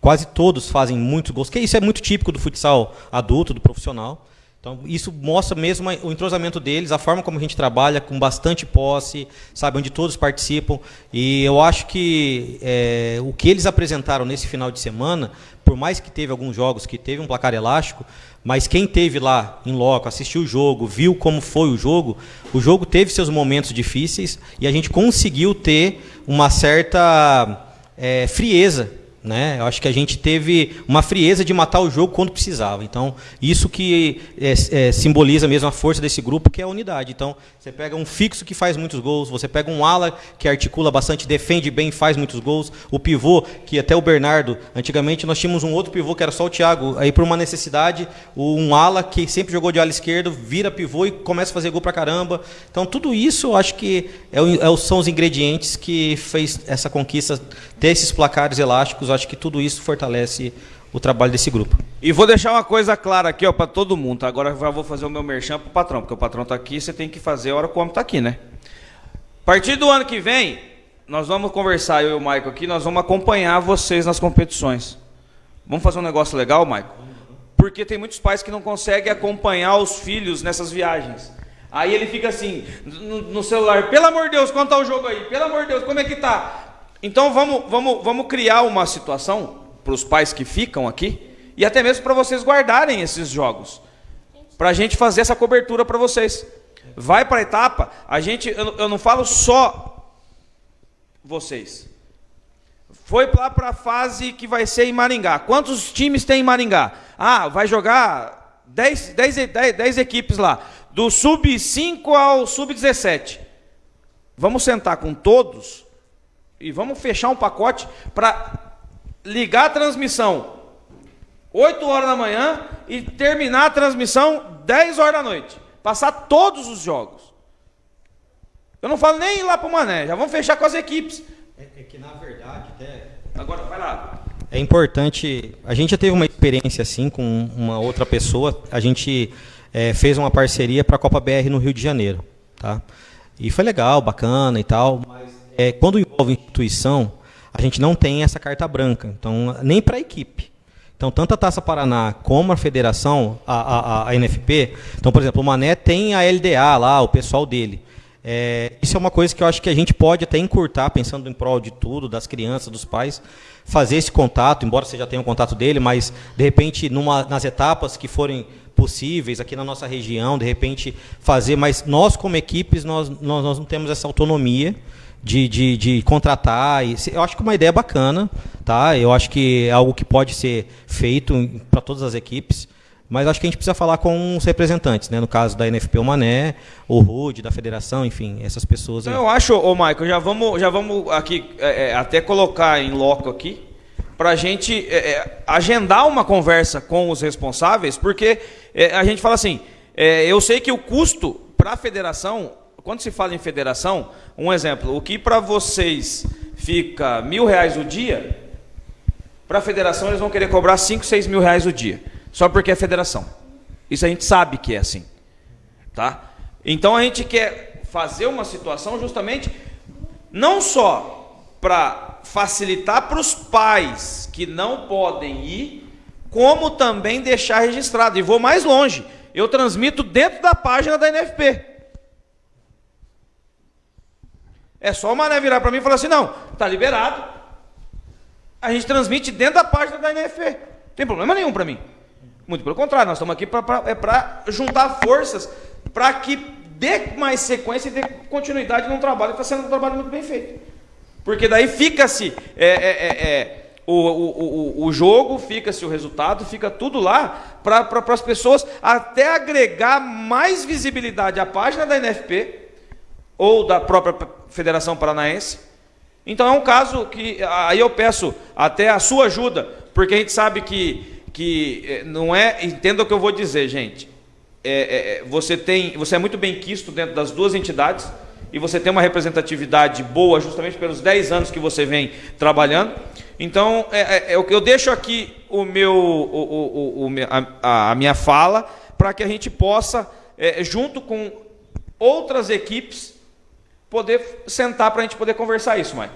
Quase todos fazem muitos gols, que isso é muito típico do futsal adulto, do profissional. Então, isso mostra mesmo o entrosamento deles, a forma como a gente trabalha, com bastante posse, sabe, onde todos participam. E eu acho que é, o que eles apresentaram nesse final de semana, por mais que teve alguns jogos que teve um placar elástico, Mas quem teve lá em loco, assistiu o jogo, viu como foi o jogo, o jogo teve seus momentos difíceis e a gente conseguiu ter uma certa é, frieza né? Eu acho que a gente teve uma frieza de matar o jogo quando precisava. Então, isso que é, é, simboliza mesmo a força desse grupo, que é a unidade. Então, você pega um fixo que faz muitos gols, você pega um ala que articula bastante, defende bem, faz muitos gols, o pivô, que até o Bernardo, antigamente nós tínhamos um outro pivô que era só o Thiago, aí por uma necessidade, um ala que sempre jogou de ala esquerdo, vira pivô e começa a fazer gol pra caramba. Então, tudo isso eu acho que é, é, são os ingredientes que fez essa conquista ter esses placares elásticos, acho que tudo isso fortalece o trabalho desse grupo. E vou deixar uma coisa clara aqui, ó, para todo mundo. Agora já vou fazer o meu merchan pro patrão, porque o patrão tá aqui, você tem que fazer a hora que o tá aqui, né? A partir do ano que vem, nós vamos conversar, eu e o Michael aqui, nós vamos acompanhar vocês nas competições. Vamos fazer um negócio legal, Michael? Porque tem muitos pais que não conseguem acompanhar os filhos nessas viagens. Aí ele fica assim, no, no celular, pelo amor de Deus, quanto tá o jogo aí? Pelo amor de Deus, como é que tá? Então vamos, vamos, vamos criar uma situação para os pais que ficam aqui e até mesmo para vocês guardarem esses jogos, para a gente fazer essa cobertura para vocês. Vai para a etapa, a gente, eu, eu não falo só vocês. Foi lá para a fase que vai ser em Maringá. Quantos times tem em Maringá? Ah, vai jogar 10, 10, 10, 10 equipes lá, do sub-5 ao sub-17. Vamos sentar com todos e vamos fechar um pacote para ligar a transmissão 8 horas da manhã e terminar a transmissão 10 horas da noite. Passar todos os jogos. Eu não falo nem ir lá para o Mané, já vamos fechar com as equipes. É, é que na verdade, até. Agora, vai lá. É importante. A gente já teve uma experiência assim com uma outra pessoa. A gente é, fez uma parceria para a Copa BR no Rio de Janeiro. Tá? E foi legal, bacana e tal. Mas é, quando envolve instituição, a gente não tem essa carta branca, então nem para a equipe. Então, tanto a Taça Paraná como a federação, a, a, a, NFP, então, por exemplo, o Mané tem a LDA lá, o pessoal dele. É, isso é uma coisa que eu acho que a gente pode até encurtar, pensando em prol de tudo, das crianças, dos pais, fazer esse contato, embora você já tenha o um contato dele, mas, de repente, numa, nas etapas que forem possíveis aqui na nossa região, de repente, fazer, mas nós, como equipes, nós, nós, nós não temos essa autonomia, de, de, de contratar. Eu acho que uma ideia bacana, tá? Eu acho que é algo que pode ser feito para todas as equipes. Mas acho que a gente precisa falar com os representantes, né? No caso da NFP, o Mané, o Rude, da federação, enfim, essas pessoas. Aí. Eu acho, ô Michael, já vamos, já vamos aqui é, é até colocar em loco aqui para a gente é, é, agendar uma conversa com os responsáveis, porque é, a gente fala assim, é, eu sei que o custo para a federação quando se fala em federação, um exemplo, o que para vocês fica mil reais o dia, para a federação eles vão querer cobrar cinco, seis mil reais o dia, só porque é federação. Isso a gente sabe que é assim, tá? Então a gente quer fazer uma situação justamente não só para facilitar para os pais que não podem ir, como também deixar registrado. E vou mais longe, eu transmito dentro da página da NFP. É só o Mané virar para mim e falar assim: não, está liberado. A gente transmite dentro da página da NFP. Não tem problema nenhum para mim. Muito pelo contrário, nós estamos aqui para é juntar forças para que dê mais sequência e dê continuidade num trabalho que está sendo um trabalho muito bem feito. Porque daí fica-se é, é, é, é o, o, o, o, jogo, fica-se o resultado, fica tudo lá para pra, as pessoas até agregar mais visibilidade à página da NFP ou da própria Federação Paranaense. Então é um caso que aí eu peço até a sua ajuda, porque a gente sabe que, que eh, não é. Entenda o que eu vou dizer, gente. É, é, é, você, tem, você é muito bem quisto dentro das duas entidades e você tem uma representatividade boa justamente pelos 10 anos que você vem trabalhando. Então, é, é, é eu deixo aqui o meu, o, o, o, a, a minha fala para que a gente possa, é, junto com outras equipes, poder sentar para a gente poder conversar isso, Maicon.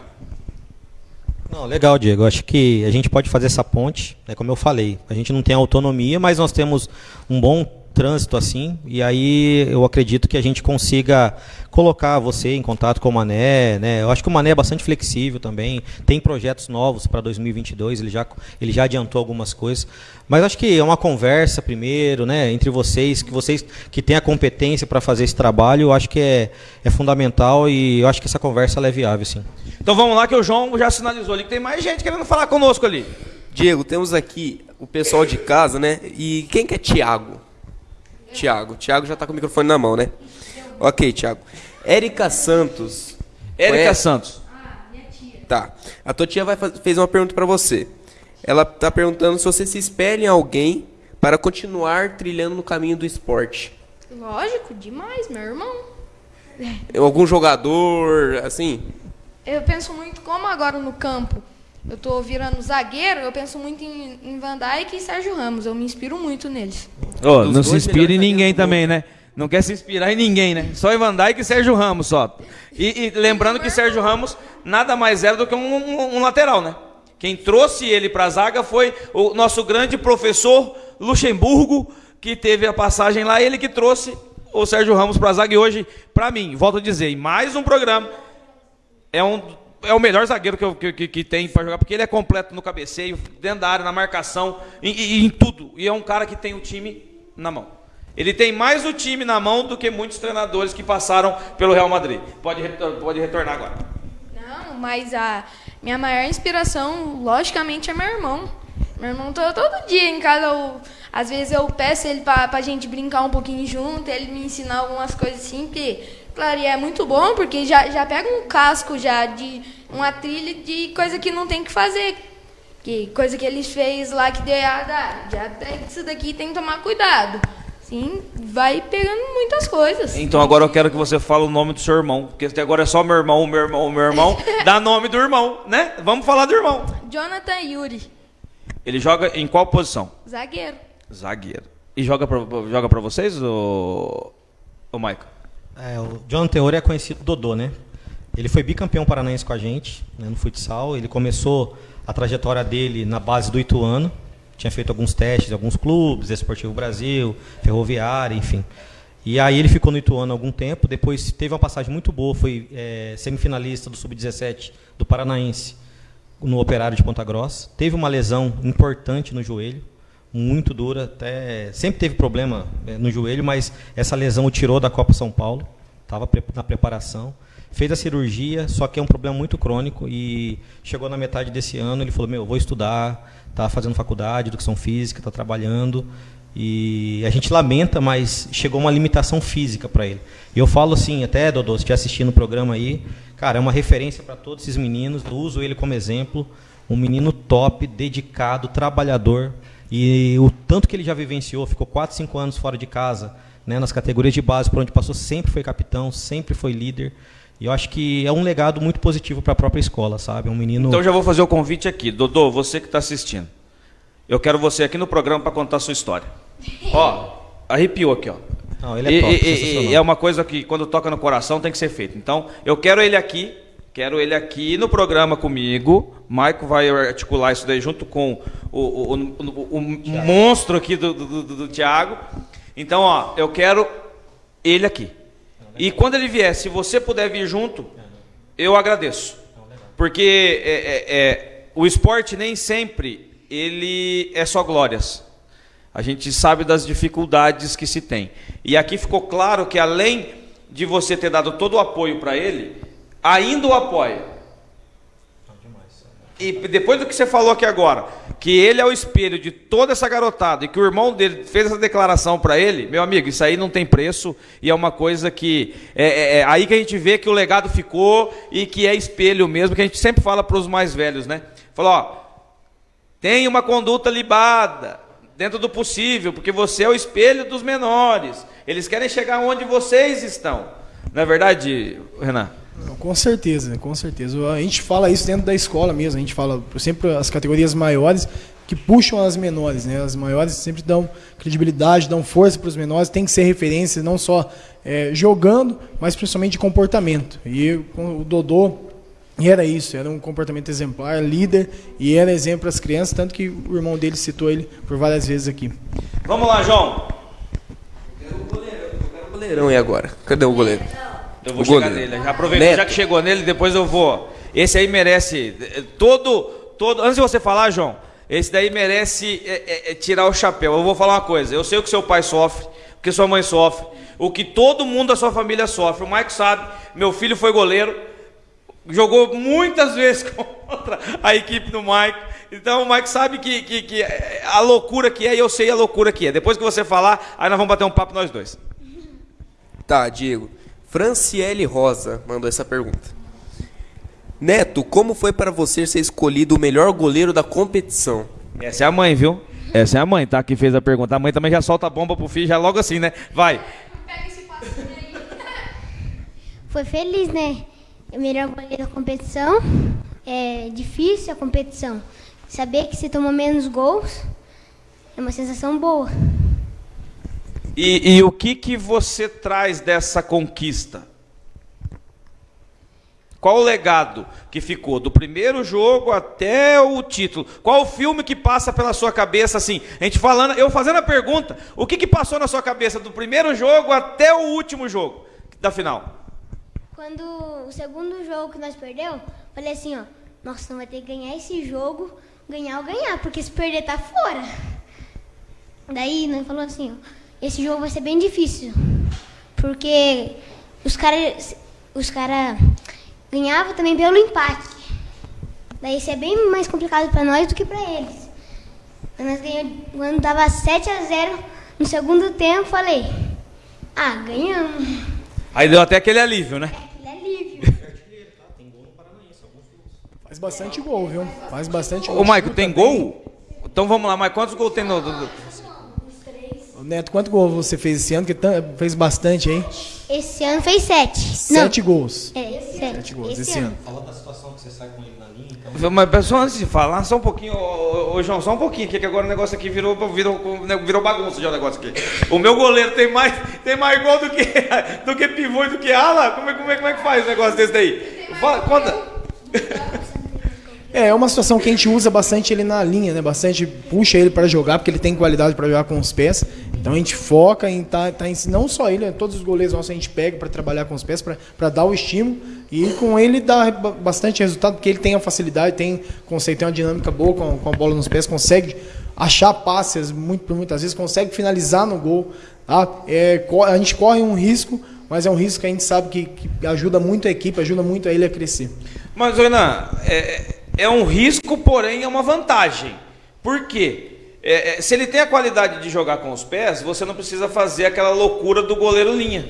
Não, legal, Diego. Acho que a gente pode fazer essa ponte, né, como eu falei. A gente não tem autonomia, mas nós temos um bom trânsito assim, e aí eu acredito que a gente consiga colocar você em contato com o Mané, né? Eu acho que o Mané é bastante flexível também, tem projetos novos para 2022, ele já, ele já adiantou algumas coisas, mas acho que é uma conversa primeiro, né, entre vocês, que vocês que têm a competência para fazer esse trabalho, eu acho que é, é fundamental e eu acho que essa conversa é viável, sim. Então vamos lá que o João já sinalizou ali que tem mais gente querendo falar conosco ali. Diego, temos aqui o pessoal de casa, né? E quem que é Tiago? Tiago. Tiago já está com o microfone na mão, né? Ok, Tiago. Érica Santos. Érica conhece? Santos. Tá. A tua tia vai faz, fez uma pergunta para você. Ela está perguntando se você se espelha em alguém para continuar trilhando no caminho do esporte. Lógico, demais, meu irmão. Algum jogador, assim? Eu penso muito como agora no campo. Eu tô virando zagueiro, eu penso muito em, em Van Dijk e Sérgio Ramos. Eu me inspiro muito neles. Oh, não se inspira em ninguém também, né? Não quer se inspirar em ninguém, né? Só em Van Dijk e Sérgio Ramos só. E, e lembrando que Sérgio Ramos nada mais era do que um, um, um lateral, né? Quem trouxe ele para a zaga foi o nosso grande professor Luxemburgo, que teve a passagem lá, ele que trouxe o Sérgio Ramos para a zaga. E hoje, para mim, volto a dizer, em mais um programa, é um é o melhor zagueiro que, eu, que, que tem para jogar, porque ele é completo no cabeceio, dentro da área, na marcação, em, tudo. E é um cara que tem o time na mão. Ele tem mais o time na mão do que muitos treinadores que passaram pelo Real Madrid. Pode, pode retornar agora. Não, mas a minha maior inspiração, logicamente, é meu irmão. Meu irmão todo, todo dia em casa, eu, às vezes eu peço ele para a gente brincar um pouquinho junto, ele me ensinar algumas coisas assim, porque Claro, e é muito bom porque já, já pega um casco já de uma trilha de coisa que não tem que fazer. Que coisa que eles fez lá que deu errado. Já pega isso daqui tem que tomar cuidado. Sim, vai pegando muitas coisas. Então agora eu quero que você fale o nome do seu irmão. Porque até agora é só meu irmão, meu irmão, meu irmão. dá nome do irmão, né? Vamos falar do irmão. Jonathan Yuri. Ele joga em qual posição? Zagueiro. Zagueiro. E joga pra, joga pra vocês, o, o Michael? É, o John Teori é conhecido Dodô, né? Ele foi bicampeão paranaense com a gente né, no futsal. Ele começou a trajetória dele na base do Ituano. Tinha feito alguns testes em alguns clubes, Esportivo Brasil, Ferroviária, enfim. E aí ele ficou no Ituano há algum tempo. Depois teve uma passagem muito boa, foi é, semifinalista do Sub-17 do Paranaense no Operário de Ponta Grossa. Teve uma lesão importante no joelho muito dura, até sempre teve problema eh, no joelho, mas essa lesão o tirou da Copa São Paulo, estava na preparação, fez a cirurgia, só que é um problema muito crônico e chegou na metade desse ano, ele falou, meu, vou estudar, está fazendo faculdade, educação física, está trabalhando, e a gente lamenta, mas chegou uma limitação física para ele. E eu falo assim, até, Dodô, se estiver assistindo o programa aí, cara, é uma referência para todos esses meninos, eu uso ele como exemplo, um menino top, dedicado, trabalhador, e o tanto que ele já vivenciou, ficou 4, 5 anos fora de casa, né, nas categorias de base por onde passou, sempre foi capitão, sempre foi líder. E eu acho que é um legado muito positivo para a própria escola, sabe? Um menino. Então já vou fazer o convite aqui. Dodô, você que está assistindo. Eu quero você aqui no programa para contar a sua história. ó, arrepiou aqui, ó. Não, ele é, top, e, e, é uma coisa que quando toca no coração tem que ser feito. Então, eu quero ele aqui Quero ele aqui no programa comigo. Maico vai articular isso daí junto com o, o, o, o monstro aqui do, do, do, do Tiago. Então, ó, eu quero ele aqui. E quando ele vier, se você puder vir junto, eu agradeço. Porque é, é, é, o esporte nem sempre ele é só glórias. A gente sabe das dificuldades que se tem. E aqui ficou claro que além de você ter dado todo o apoio para ele, ainda o apoia. E depois do que você falou aqui agora, que ele é o espelho de toda essa garotada e que o irmão dele fez essa declaração para ele, meu amigo, isso aí não tem preço e é uma coisa que é, é, é, aí que a gente vê que o legado ficou e que é espelho mesmo, que a gente sempre fala para os mais velhos, né? Falou, ó, tem uma conduta libada dentro do possível, porque você é o espelho dos menores. Eles querem chegar onde vocês estão. Não é verdade, Renan? Com certeza, com certeza. A gente fala isso dentro da escola mesmo. A gente fala sempre as categorias maiores que puxam as menores, né? As maiores sempre dão credibilidade, dão força para os menores. Tem que ser referência não só é, jogando, mas principalmente de comportamento. E o Dodô era isso, era um comportamento exemplar, líder e era exemplo para as crianças, tanto que o irmão dele citou ele por várias vezes aqui. Vamos lá, João. goleirão aí agora. Cadê o goleiro? Eu vou O chegar goleiro. nele. Neto. já que chegou nele, depois eu vou. Esse aí merece eh, todo, todo. Antes de você falar, João, esse daí merece eh, eh, tirar o chapéu. Eu vou falar uma coisa. Eu sei o que seu pai sofre, o que sua mãe sofre, o que todo mundo da sua família sofre. O Mike sabe. Meu filho foi goleiro, jogou muitas vezes contra a equipe do Mike. Então o Mike sabe que, que, que a loucura que é e eu sei a loucura que é. Depois que você falar, aí nós vamos bater um papo nós dois. Tá, Diego. Franciele Rosa mandou essa pergunta. Neto, como foi para você ser escolhido o melhor goleiro da competição? Essa é a mãe, viu? Essa é a mãe, tá? Que fez a pergunta. A mãe também já solta a bomba pro filho, já logo assim, né? Vai. Foi feliz, né? O melhor goleiro da competição. É difícil a competição. Saber que você tomou menos gols é uma sensação boa. E, e o que que você traz dessa conquista? Qual o legado que ficou do primeiro jogo até o título? Qual o filme que passa pela sua cabeça assim? A gente falando, eu fazendo a pergunta, o que que passou na sua cabeça do primeiro jogo até o último jogo da final? Quando o segundo jogo que nós perdeu, falei assim, ó, nossa, não vai ter que ganhar esse jogo, ganhar ou ganhar, porque se perder tá fora. Daí nós falou assim, ó, esse jogo vai ser bem difícil, porque os caras os cara ganhavam também pelo empate. Daí isso é bem mais complicado para nós do que para eles. Quando nós ganhamos, quando dava 7 a 0 no segundo tempo, falei, ah, ganhamos. Aí deu até aquele alívio, né? Ele é livre. Faz bastante gol, viu? Faz bastante gol. Ô, Maico, tem gol? Então vamos lá, Maico, quantos gols tem no... Neto, quanto gol você fez esse ano? Que fez bastante, hein? Esse ano fez 7. Sete gols. É, 7 Sete gols esse ano. Fala da situação que você sai com ele na linha, então. Mas pessoal, antes de falar, só um pouquinho, ô, ô, João, só um pouquinho, que que agora o negócio aqui virou, virou, virou bagunça já o negócio aqui. O meu goleiro tem mais, tem mais gol do que, do que pivô e do que ala? Como é, como, é, como é que faz um negócio desse daí? Fala, conta. É, é uma situação que a gente usa bastante ele na linha, né? Bastante puxa ele para jogar, porque ele tem qualidade para jogar com os pés. Então a gente foca em tá, tá em, não só ele, né? todos os goleiros nossos a gente pega para trabalhar com os pés, para dar o estímulo. E com ele dá ba- bastante resultado, porque ele tem a facilidade, tem, consegue ter uma dinâmica boa com, com a bola nos pés, consegue achar passes muito, por muitas vezes, consegue finalizar no gol. Tá? É, a gente corre um risco, mas é um risco que a gente sabe que, que ajuda muito a equipe, ajuda muito a ele a crescer. Mas, Renan, é, é um risco, porém é uma vantagem. Por quê? É, é, se ele tem a qualidade de jogar com os pés, você não precisa fazer aquela loucura do goleiro linha.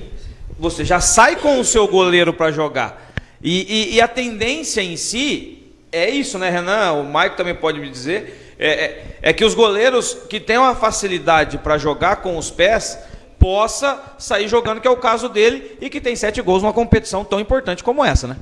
Você já sai com o seu goleiro para jogar. E, e- e a tendência em si é isso, né, Renan? O Mike também pode me dizer. É, é- é que os goleiros que têm uma facilidade para jogar com os pés possa sair jogando, que é o caso dele, e que tem sete gols numa competição tão importante como essa, né?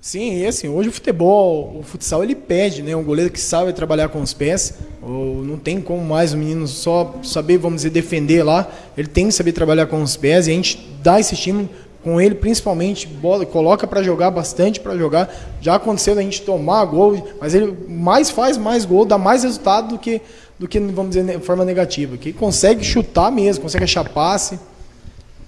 Sim, e assim, hoje o futebol, o futsal, ele pede, né? Um goleiro que sabe trabalhar com os pés, ou não tem como mais o menino só saber, vamos dizer, defender lá, ele tem que saber trabalhar com os pés e a gente dá esse estímulo com ele, principalmente, bola, coloca para jogar bastante para jogar. Já aconteceu da gente tomar gol, mas ele mais faz mais gol, dá mais resultado do que, do que vamos dizer, de forma negativa. Que consegue chutar mesmo, consegue achar passe.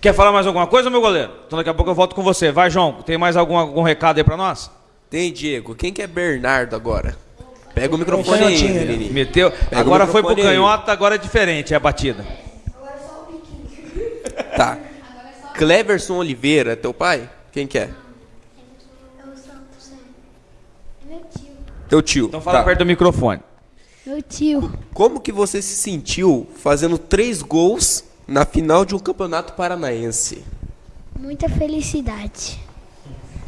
Quer falar mais alguma coisa, meu goleiro? Então daqui a pouco eu volto com você. Vai, João, tem mais algum, algum recado aí pra nós? Tem, Diego. Quem que é Bernardo agora? Pega o microfone aí. Meteu. Pega o agora foi pro canhota, agora é diferente, é a batida. Tá. Cleverson Oliveira, teu pai? Quem que é? Meu tio. Teu tio. Então fala Tá. perto do microfone. Meu tio. Como que você se sentiu fazendo três gols na final de um campeonato paranaense? Muita felicidade.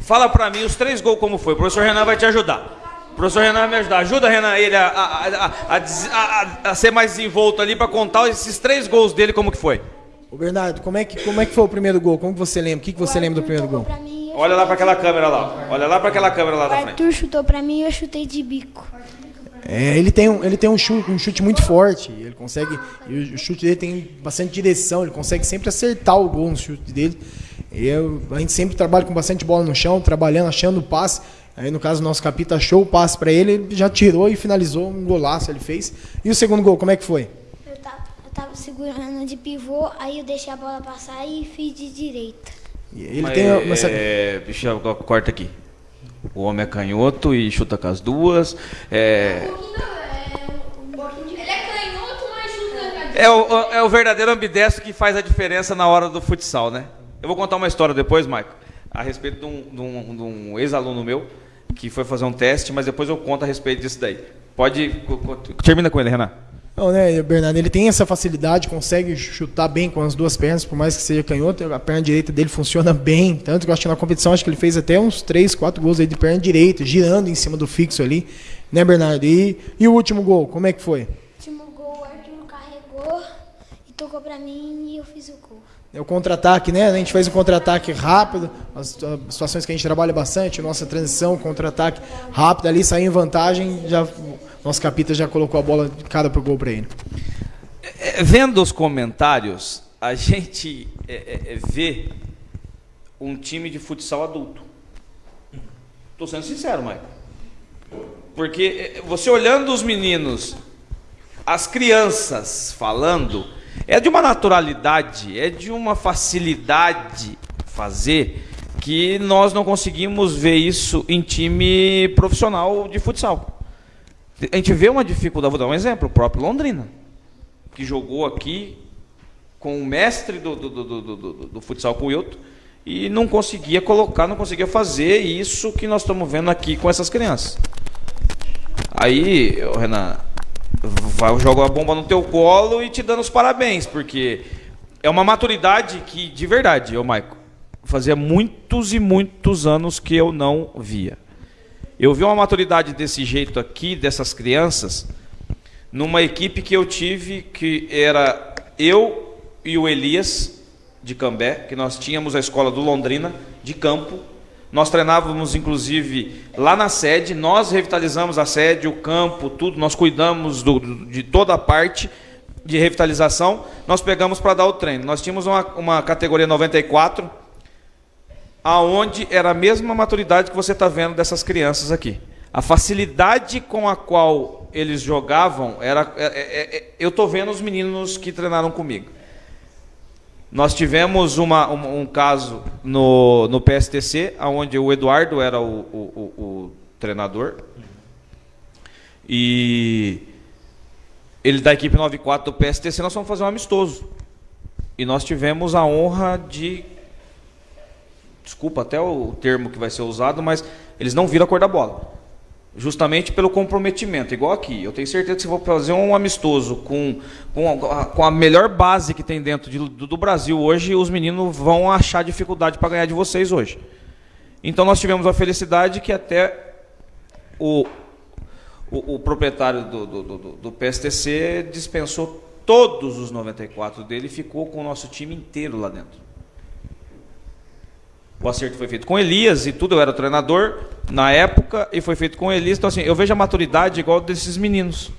Fala pra mim os três gols como foi. O professor Renan vai te ajudar. O professor Renan vai me ajudar. Ajuda, Renan, ele a, a- a- a ser mais desenvolto ali pra contar esses três gols dele como que foi. Ô Bernardo, como é que, como é que foi o primeiro gol? Como que você lembra? O que, que você lembra do primeiro gol? Olha lá pra aquela câmera lá. Olha lá pra aquela câmera lá O da frente. Arthur chutou pra mim e eu chutei de bico. É, ele tem, um, ele tem um, chute, um chute muito forte. Ele consegue. e o chute dele tem bastante direção. Ele consegue sempre acertar o gol no chute dele. E eu- a gente sempre trabalha com bastante bola no chão, trabalhando, achando o passe. Aí no caso o nosso capita achou o passe para ele, ele já tirou e finalizou um golaço ele fez. E o segundo gol, como é que foi? Eu tava, eu tava segurando de pivô, aí eu deixei a bola passar e fiz de direita. E Ele Mas, tem uma essa- é, deixa eu corta aqui. O homem é canhoto e chuta com as duas. É, Ele é canhoto, mas chuta. é, o, é o verdadeiro ambidestro que faz a diferença na hora do futsal, né? Eu vou contar uma história depois, Maico, a respeito de um, um- um ex-aluno meu que foi fazer um teste, mas depois eu conto a respeito disso daí. Pode. Termina com ele, Renan. Não, né, Bernardo, ele tem essa facilidade, consegue chutar bem com as duas pernas, por mais que seja canhoto, a perna direita dele funciona bem, tanto que eu acho que na competição acho que ele fez até uns 3, 4 gols aí de perna direita, girando em cima do fixo ali, né, Bernardo? E, e o último gol, como é que foi? Último gol, o Arthur carregou e tocou pra mim e eu fiz o gol. É o contra-ataque, né? A gente faz um contra-ataque rápido, as as situações que a gente trabalha bastante, nossa transição, contra-ataque rápido ali, sair em vantagem, já nosso capita já colocou a bola de cara pro gol para ele. É, vendo os comentários, a gente é, é, é, vê um time de futsal adulto. Estou sendo sincero, Maicon. Porque é, você olhando os meninos, as crianças falando, é de uma naturalidade, é de uma facilidade fazer que nós não conseguimos ver isso em time profissional de futsal. A gente vê uma dificuldade, vou dar um exemplo, o próprio Londrina que jogou aqui com o mestre do, do, do, do, do, futsal com o Wilton e não conseguia colocar, não conseguia fazer isso que nós estamos vendo aqui com essas crianças. Aí, Renan, vai jogar a bomba no teu colo e te dando os parabéns, porque é uma maturidade que, de verdade, ô Maico, fazia muitos e muitos anos que eu não via. Eu vi uma maturidade desse jeito aqui, dessas crianças, numa equipe que eu tive, que era eu e o Elias de Cambé, que nós tínhamos a escola do Londrina de campo. Nós treinávamos, inclusive, lá na sede, nós revitalizamos a sede, o campo, tudo, nós cuidamos do- de toda a parte de revitalização, nós pegamos para dar o treino. Nós tínhamos uma, uma categoria 94, aonde era a mesma maturidade que você está vendo dessas crianças aqui. A facilidade com a qual eles jogavam era. é- é- é- eu estou vendo os meninos que treinaram comigo. Nós tivemos uma- um, um caso no, no PSTC, onde o Eduardo era o, o- o- o treinador. E ele da equipe 94 do PSTC, nós fomos fazer um amistoso. E nós tivemos a honra de desculpa até o termo que vai ser usado, mas eles não viram a cor da bola. Justamente pelo comprometimento, igual aqui. Eu tenho certeza que se for fazer um amistoso com, com, a, com a melhor base que tem dentro de- do, do Brasil hoje, os meninos vão achar dificuldade para ganhar de vocês hoje. Então nós tivemos a felicidade que até o, o, o proprietário do, do, do, do PSTC dispensou todos os 94 dele e ficou com o nosso time inteiro lá dentro. O acerto foi feito com Elias e tudo, eu era treinador na época e foi feito com Elias. Então, assim, eu vejo a maturidade igual desses meninos.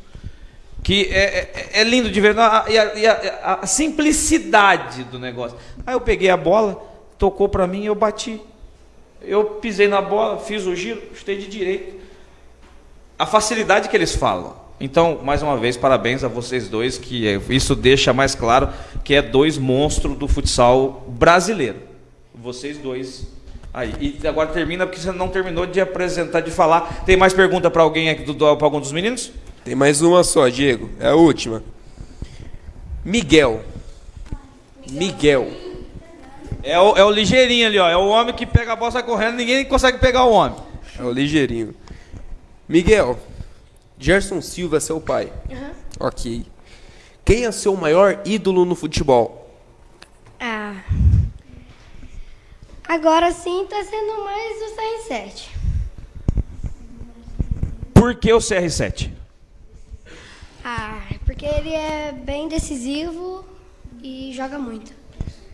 Que é, é- é lindo de ver. E, a, e a- a simplicidade do negócio. Aí eu peguei a bola, tocou para mim e eu bati. Eu pisei na bola, fiz o giro, chutei de direito. A facilidade que eles falam. Então, mais uma vez, parabéns a vocês dois, que é- isso deixa mais claro que é dois monstros do futsal brasileiro. Vocês dois aí. E agora termina porque você não terminou de apresentar, de falar. Tem mais pergunta para alguém aqui, para algum dos meninos? Tem mais uma só, Diego. É a última. Miguel. Miguel. É o, é o ligeirinho ali, ó. É o homem que pega a bola, sai correndo, ninguém consegue pegar o homem. É o ligeirinho. Miguel. Gerson Silva é seu pai. Ok. Quem é seu maior ídolo no futebol? Ah. Agora sim tá sendo mais o CR7. Por que o CR7? Ah, porque ele é bem decisivo e joga muito.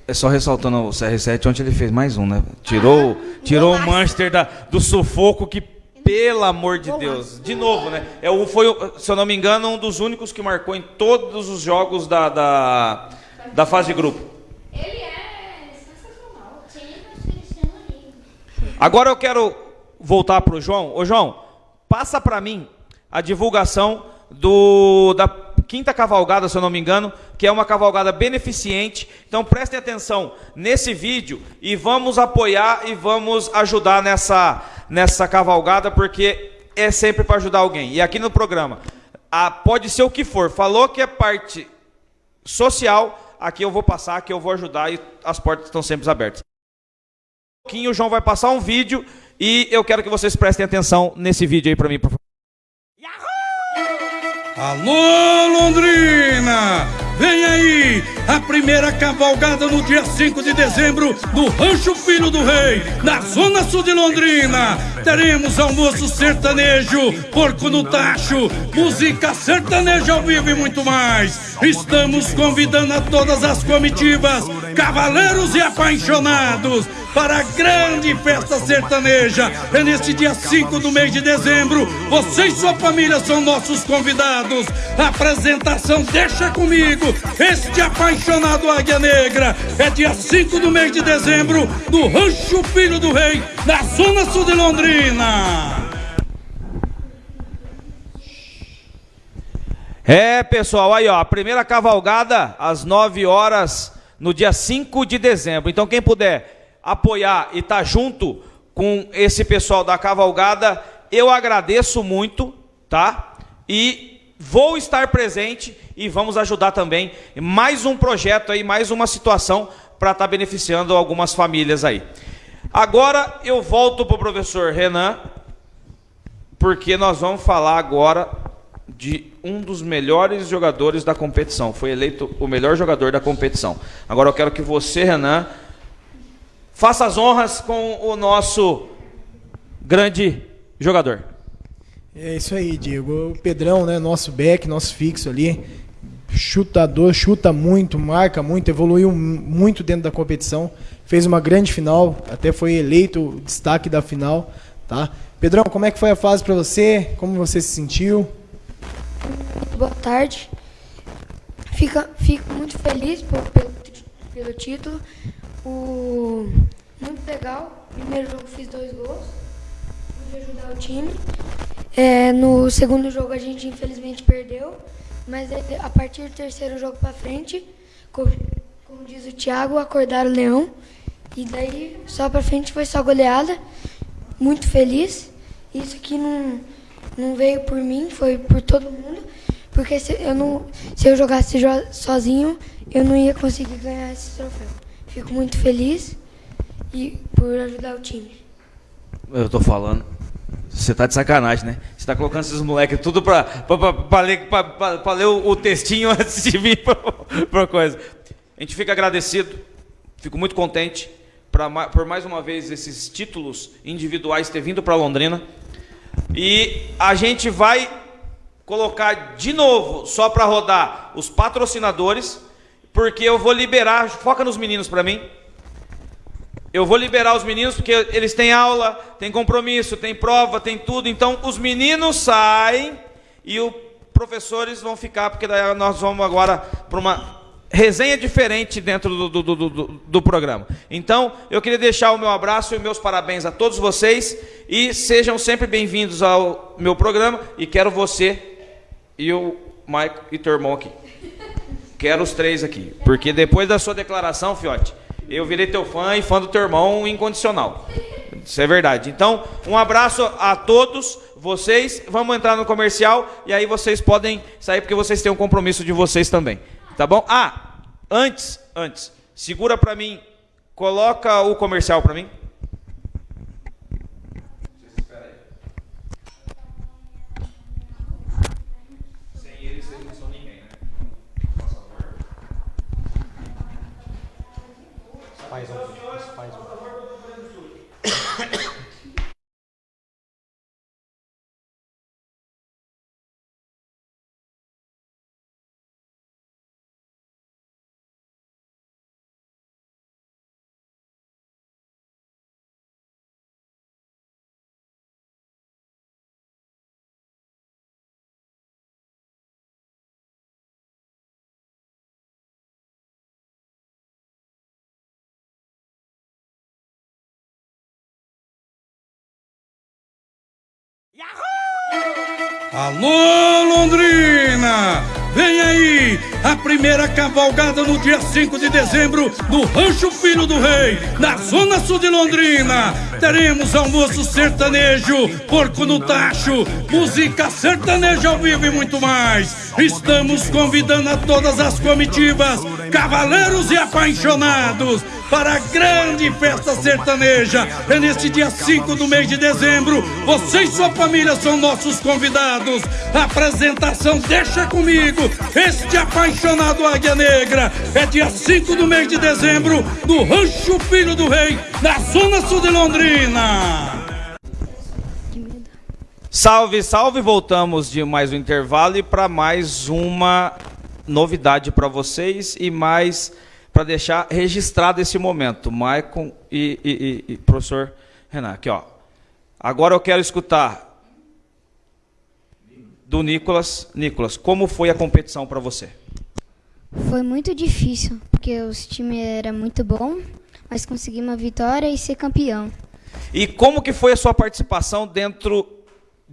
É só ressaltando o CR7, ontem ele fez mais um, né? Tirou, tirou o Manchester da, do sufoco que, pelo amor de Deus, de novo, né? É o, foi, se eu não me engano, um dos únicos que marcou em todos os jogos da, da, da fase de grupo. Ele é Agora eu quero voltar para o João. Ô João, passa para mim a divulgação do da quinta cavalgada, se eu não me engano, que é uma cavalgada beneficente. Então prestem atenção nesse vídeo e vamos apoiar e vamos ajudar nessa, nessa cavalgada, porque é sempre para ajudar alguém. E aqui no programa, a, pode ser o que for, falou que é parte social, aqui eu vou passar, aqui eu vou ajudar e as portas estão sempre abertas. Pouquinho o João vai passar um vídeo e eu quero que vocês prestem atenção nesse vídeo aí para mim, por favor. Alô, Londrina! Vem aí a primeira cavalgada no dia 5 de dezembro no Rancho Filho do Rei, na Zona Sul de Londrina. Teremos almoço sertanejo, porco no tacho, música sertaneja ao vivo e muito mais. Estamos convidando a todas as comitivas, cavaleiros e apaixonados para a grande festa sertaneja. É neste dia 5 do mês de dezembro. Você e sua família são nossos convidados. A apresentação Deixa Comigo, este apaixonado Águia Negra. É dia 5 do mês de dezembro, no Rancho Filho do Rei, na Zona Sul de Londrina. É, pessoal, aí ó, a primeira cavalgada às 9 horas no dia 5 de dezembro. Então quem puder apoiar e estar tá junto com esse pessoal da cavalgada, eu agradeço muito, tá? E vou estar presente e vamos ajudar também mais um projeto aí, mais uma situação para estar tá beneficiando algumas famílias aí. Agora eu volto para o professor Renan, porque nós vamos falar agora de um dos melhores jogadores da competição. Foi eleito o melhor jogador da competição. Agora eu quero que você, Renan, Faça as honras com o nosso grande jogador. É isso aí, Diego. O Pedrão, né, nosso back, nosso fixo ali, chutador, chuta muito, marca muito, evoluiu muito dentro da competição, fez uma grande final, até foi eleito o destaque da final, tá? Pedrão, como é que foi a fase para você? Como você se sentiu? Boa tarde. Fica, fico muito feliz pelo, pelo título. O... Muito legal. Primeiro jogo fiz dois gols. Pude ajudar o time. É, no segundo jogo a gente infelizmente perdeu. Mas a partir do terceiro jogo para frente, como, como diz o Thiago, acordaram o leão. E daí só para frente foi só goleada. Muito feliz. Isso aqui não, não veio por mim, foi por todo mundo. Porque se eu, não, se eu jogasse sozinho, eu não ia conseguir ganhar esse troféu. Fico muito feliz e por ajudar o time. Eu tô falando. Você tá de sacanagem, né? Você tá colocando esses moleques tudo pra, pra, pra, pra ler, pra, pra, pra ler o, o, textinho antes de vir pra, pra coisa. A gente fica agradecido, fico muito contente pra, por mais uma vez esses títulos individuais ter vindo para Londrina. E a gente vai colocar de novo, só para rodar, os patrocinadores porque eu vou liberar, foca nos meninos para mim. Eu vou liberar os meninos porque eles têm aula, têm compromisso, têm prova, tem tudo. Então os meninos saem e os professores vão ficar, porque daí nós vamos agora para uma resenha diferente dentro do, do, do, do, programa. Então, eu queria deixar o meu abraço e meus parabéns a todos vocês e sejam sempre bem-vindos ao meu programa e quero você e o Maico e teu irmão aqui. Quero os três aqui. Porque depois da sua declaração, Fiote, eu virei teu fã e fã do teu irmão incondicional. Isso é verdade. Então, um abraço a todos vocês. Vamos entrar no comercial e aí vocês podem sair porque vocês têm um compromisso de vocês também. Tá bom? Ah, antes, antes, segura para mim, coloca o comercial para mim. Alô, Londrina! Vem aí a primeira cavalgada no dia 5 de dezembro no Rancho Filho do Rei, na Zona Sul de Londrina. Teremos almoço sertanejo, porco no tacho, música sertaneja ao vivo e muito mais. Estamos convidando a todas as comitivas, cavaleiros e apaixonados para a grande festa sertaneja. É neste dia 5 do mês de dezembro. Você e sua família são nossos convidados. A apresentação deixa comigo. Este apaixonado Águia Negra. É dia 5 do mês de dezembro, no Rancho Filho do Rei, na Zona Sul de Londrina. Salve, salve! Voltamos de mais um intervalo e para mais uma novidade para vocês e mais para deixar registrado esse momento. Maicon e, e, e, e, professor Renan, aqui ó. Agora eu quero escutar do Nicolas. Nicolas, como foi a competição para você? Foi muito difícil, porque o time era muito bom, mas conseguimos uma vitória e ser campeão. E como que foi a sua participação dentro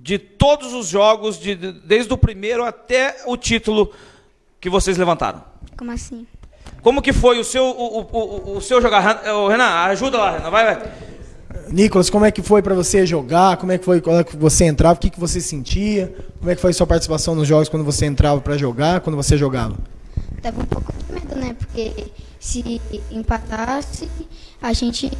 de todos os jogos, de, desde o primeiro até o título que vocês levantaram? Como assim? Como que foi o seu, o, o, o seu jogar? Renan, ajuda lá, Renan, vai, vai. Nicolas, como é que foi para você jogar? Como é que foi quando você entrava? O que, que você sentia? Como é que foi a sua participação nos jogos quando você entrava para jogar, quando você jogava? Tava um pouco de medo, né? Porque se empatasse, a gente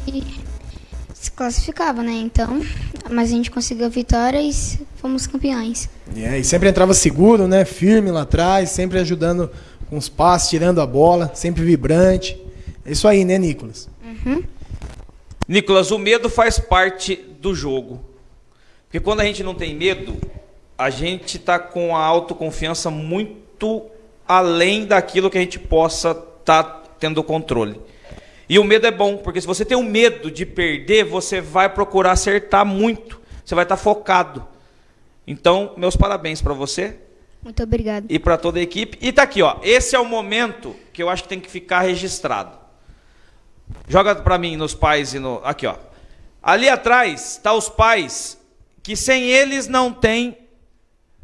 se classificava, né? Então, mas a gente conseguiu a vitória e fomos campeões. É, e sempre entrava seguro, né? Firme lá atrás, sempre ajudando com os passos, tirando a bola, sempre vibrante. É isso aí, né, Nicolas? Uhum. Nicolas, o medo faz parte do jogo. Porque quando a gente não tem medo, a gente está com a autoconfiança muito além daquilo que a gente possa estar tá tendo controle. E o medo é bom, porque se você tem o um medo de perder, você vai procurar acertar muito. Você vai estar focado. Então, meus parabéns para você. Muito obrigado. E para toda a equipe. E tá aqui, ó. Esse é o momento que eu acho que tem que ficar registrado. Joga para mim nos pais e no aqui, ó. Ali atrás tá os pais que sem eles não tem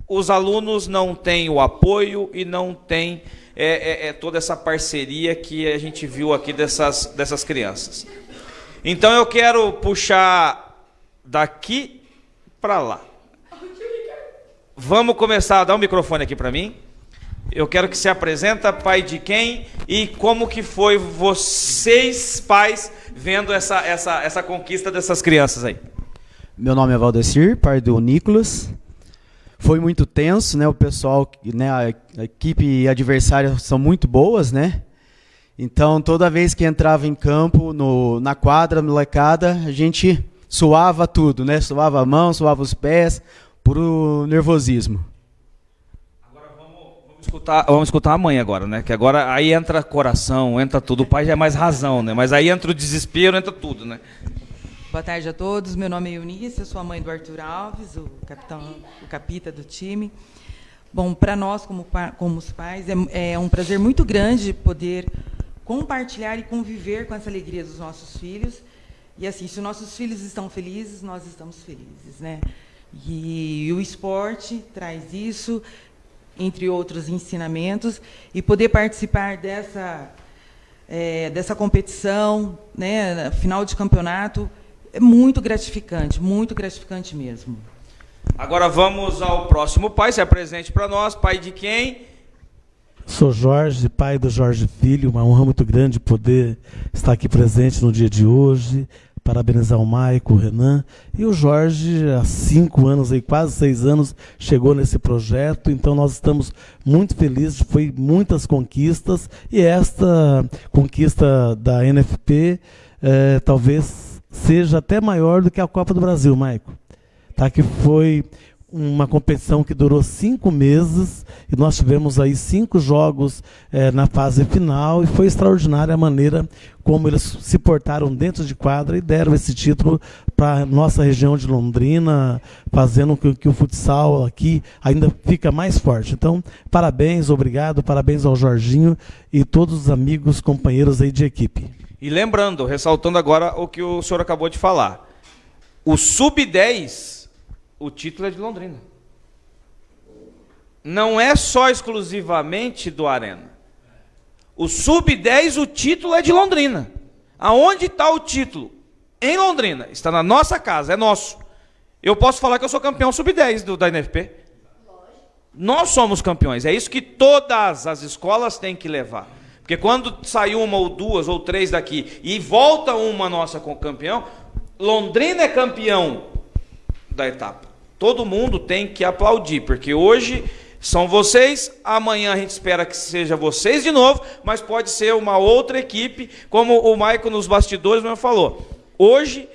os alunos não têm o apoio e não tem é, é, é toda essa parceria que a gente viu aqui dessas, dessas crianças. Então eu quero puxar daqui para lá. Vamos começar, dá um microfone aqui para mim. Eu quero que se apresenta, pai de quem e como que foi vocês, pais, vendo essa, essa, essa conquista dessas crianças aí. Meu nome é Valdecir, pai do Nicolas. Foi muito tenso, né? O pessoal, né, a equipe adversária são muito boas, né? Então, toda vez que entrava em campo, no, na quadra, molecada, a gente suava tudo, né? Suava a mão, suava os pés, por nervosismo. Agora vamos, vamos, escutar, vamos escutar a mãe agora, né? Que agora aí entra coração, entra tudo. O pai já é mais razão, né? Mas aí entra o desespero, entra tudo, né? Boa tarde a todos. Meu nome é Eunice, eu sou a mãe do Arthur Alves, o capitão, o capita do time. Bom, para nós, como, como os pais, é, é um prazer muito grande poder compartilhar e conviver com essa alegria dos nossos filhos. E assim, se os nossos filhos estão felizes, nós estamos felizes, né? E o esporte traz isso, entre outros ensinamentos, e poder participar dessa, é, dessa competição, né, final de campeonato, é muito gratificante, muito gratificante mesmo. Agora vamos ao próximo pai, se apresente para nós, pai de quem? Sou Jorge, pai do Jorge Filho, uma honra muito grande poder estar aqui presente no dia de hoje, parabenizar o Maico, o Renan e o Jorge, há cinco anos, aí, quase seis anos, chegou nesse projeto, então nós estamos muito felizes, foi muitas conquistas e esta conquista da NFP é, talvez seja até maior do que a Copa do Brasil, Maico. Tá, que foi uma competição que durou cinco meses e nós tivemos aí cinco jogos é, na fase final e foi extraordinária a maneira como eles se portaram dentro de quadra e deram esse título para nossa região de Londrina, fazendo com que o futsal aqui ainda fica mais forte. Então, parabéns, obrigado, parabéns ao Jorginho e todos os amigos, companheiros aí de equipe. E lembrando, ressaltando agora o que o senhor acabou de falar, o sub-10 o título é de Londrina. não é só exclusivamente do Arena. O Sub-10, o título é de Londrina. Aonde está o título? Em Londrina. Está na nossa casa, é nosso. Eu posso falar que eu sou campeão Sub-10 da NFP. Nós somos campeões. É isso que todas as escolas têm que levar. Porque quando sai uma ou duas ou três daqui e volta uma nossa com campeão, Londrina é campeão da etapa. Todo mundo tem que aplaudir, porque hoje são vocês, amanhã a gente espera que seja vocês de novo, mas pode ser uma outra equipe, como o Maicon nos bastidores mesmo falou. Hoje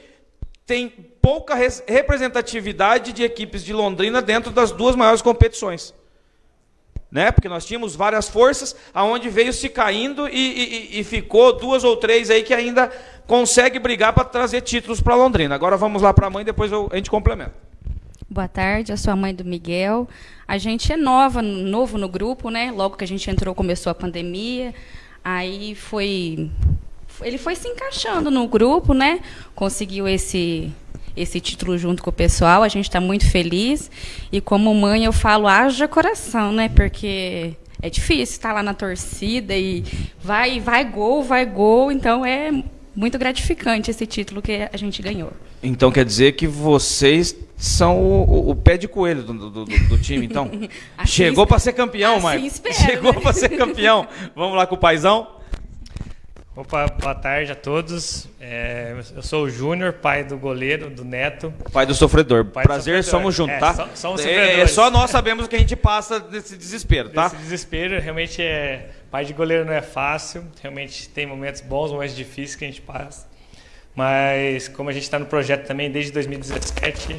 tem pouca representatividade de equipes de Londrina dentro das duas maiores competições né? Porque nós tínhamos várias forças, aonde veio se caindo e, e, e ficou duas ou três aí que ainda consegue brigar para trazer títulos para Londrina. Agora vamos lá para a mãe, depois eu, a gente complementa. Boa tarde, eu sou a mãe do Miguel. A gente é nova, novo no grupo, né? Logo que a gente entrou, começou a pandemia. Aí foi ele foi se encaixando no grupo, né? Conseguiu esse esse título junto com o pessoal. A gente está muito feliz. E como mãe, eu falo, haja coração, né? Porque é difícil estar lá na torcida e vai, vai gol, vai gol. Então é muito gratificante esse título que a gente ganhou. Então quer dizer que vocês são o, o pé de coelho do, do, do time, então? assim, Chegou para ser campeão, assim Maicon. Chegou né? para ser campeão. Vamos lá com o paizão? Opa, boa tarde a todos. É, eu sou o Júnior, pai do goleiro, do Neto. Pai do sofredor. Pai Prazer, do sofredor. somos juntos, é, tá? So, somos é, é, só nós sabemos o que a gente passa desse desespero, tá? Esse desespero, realmente é. Pai de goleiro não é fácil. Realmente tem momentos bons, momentos difíceis que a gente passa. Mas como a gente está no projeto também desde 2017,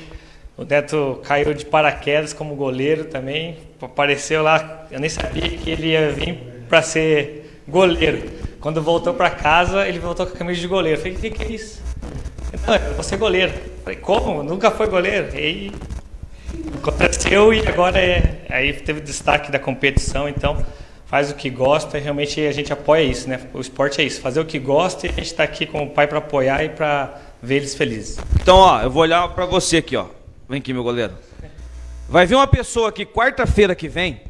o Neto caiu de paraquedas como goleiro também. Apareceu lá, eu nem sabia que ele ia vir para ser goleiro. Quando voltou para casa, ele voltou com a camisa de goleiro. Eu falei, o que, que é isso? Não, eu vou ser goleiro. Eu falei, como? Nunca foi goleiro? E aí aconteceu e agora é. Aí teve destaque da competição, então faz o que gosta e realmente a gente apoia isso, né? O esporte é isso, fazer o que gosta e a gente está aqui como pai para apoiar e para ver eles felizes. Então, ó, eu vou olhar para você aqui, ó. Vem aqui, meu goleiro. Vai vir uma pessoa aqui quarta-feira que vem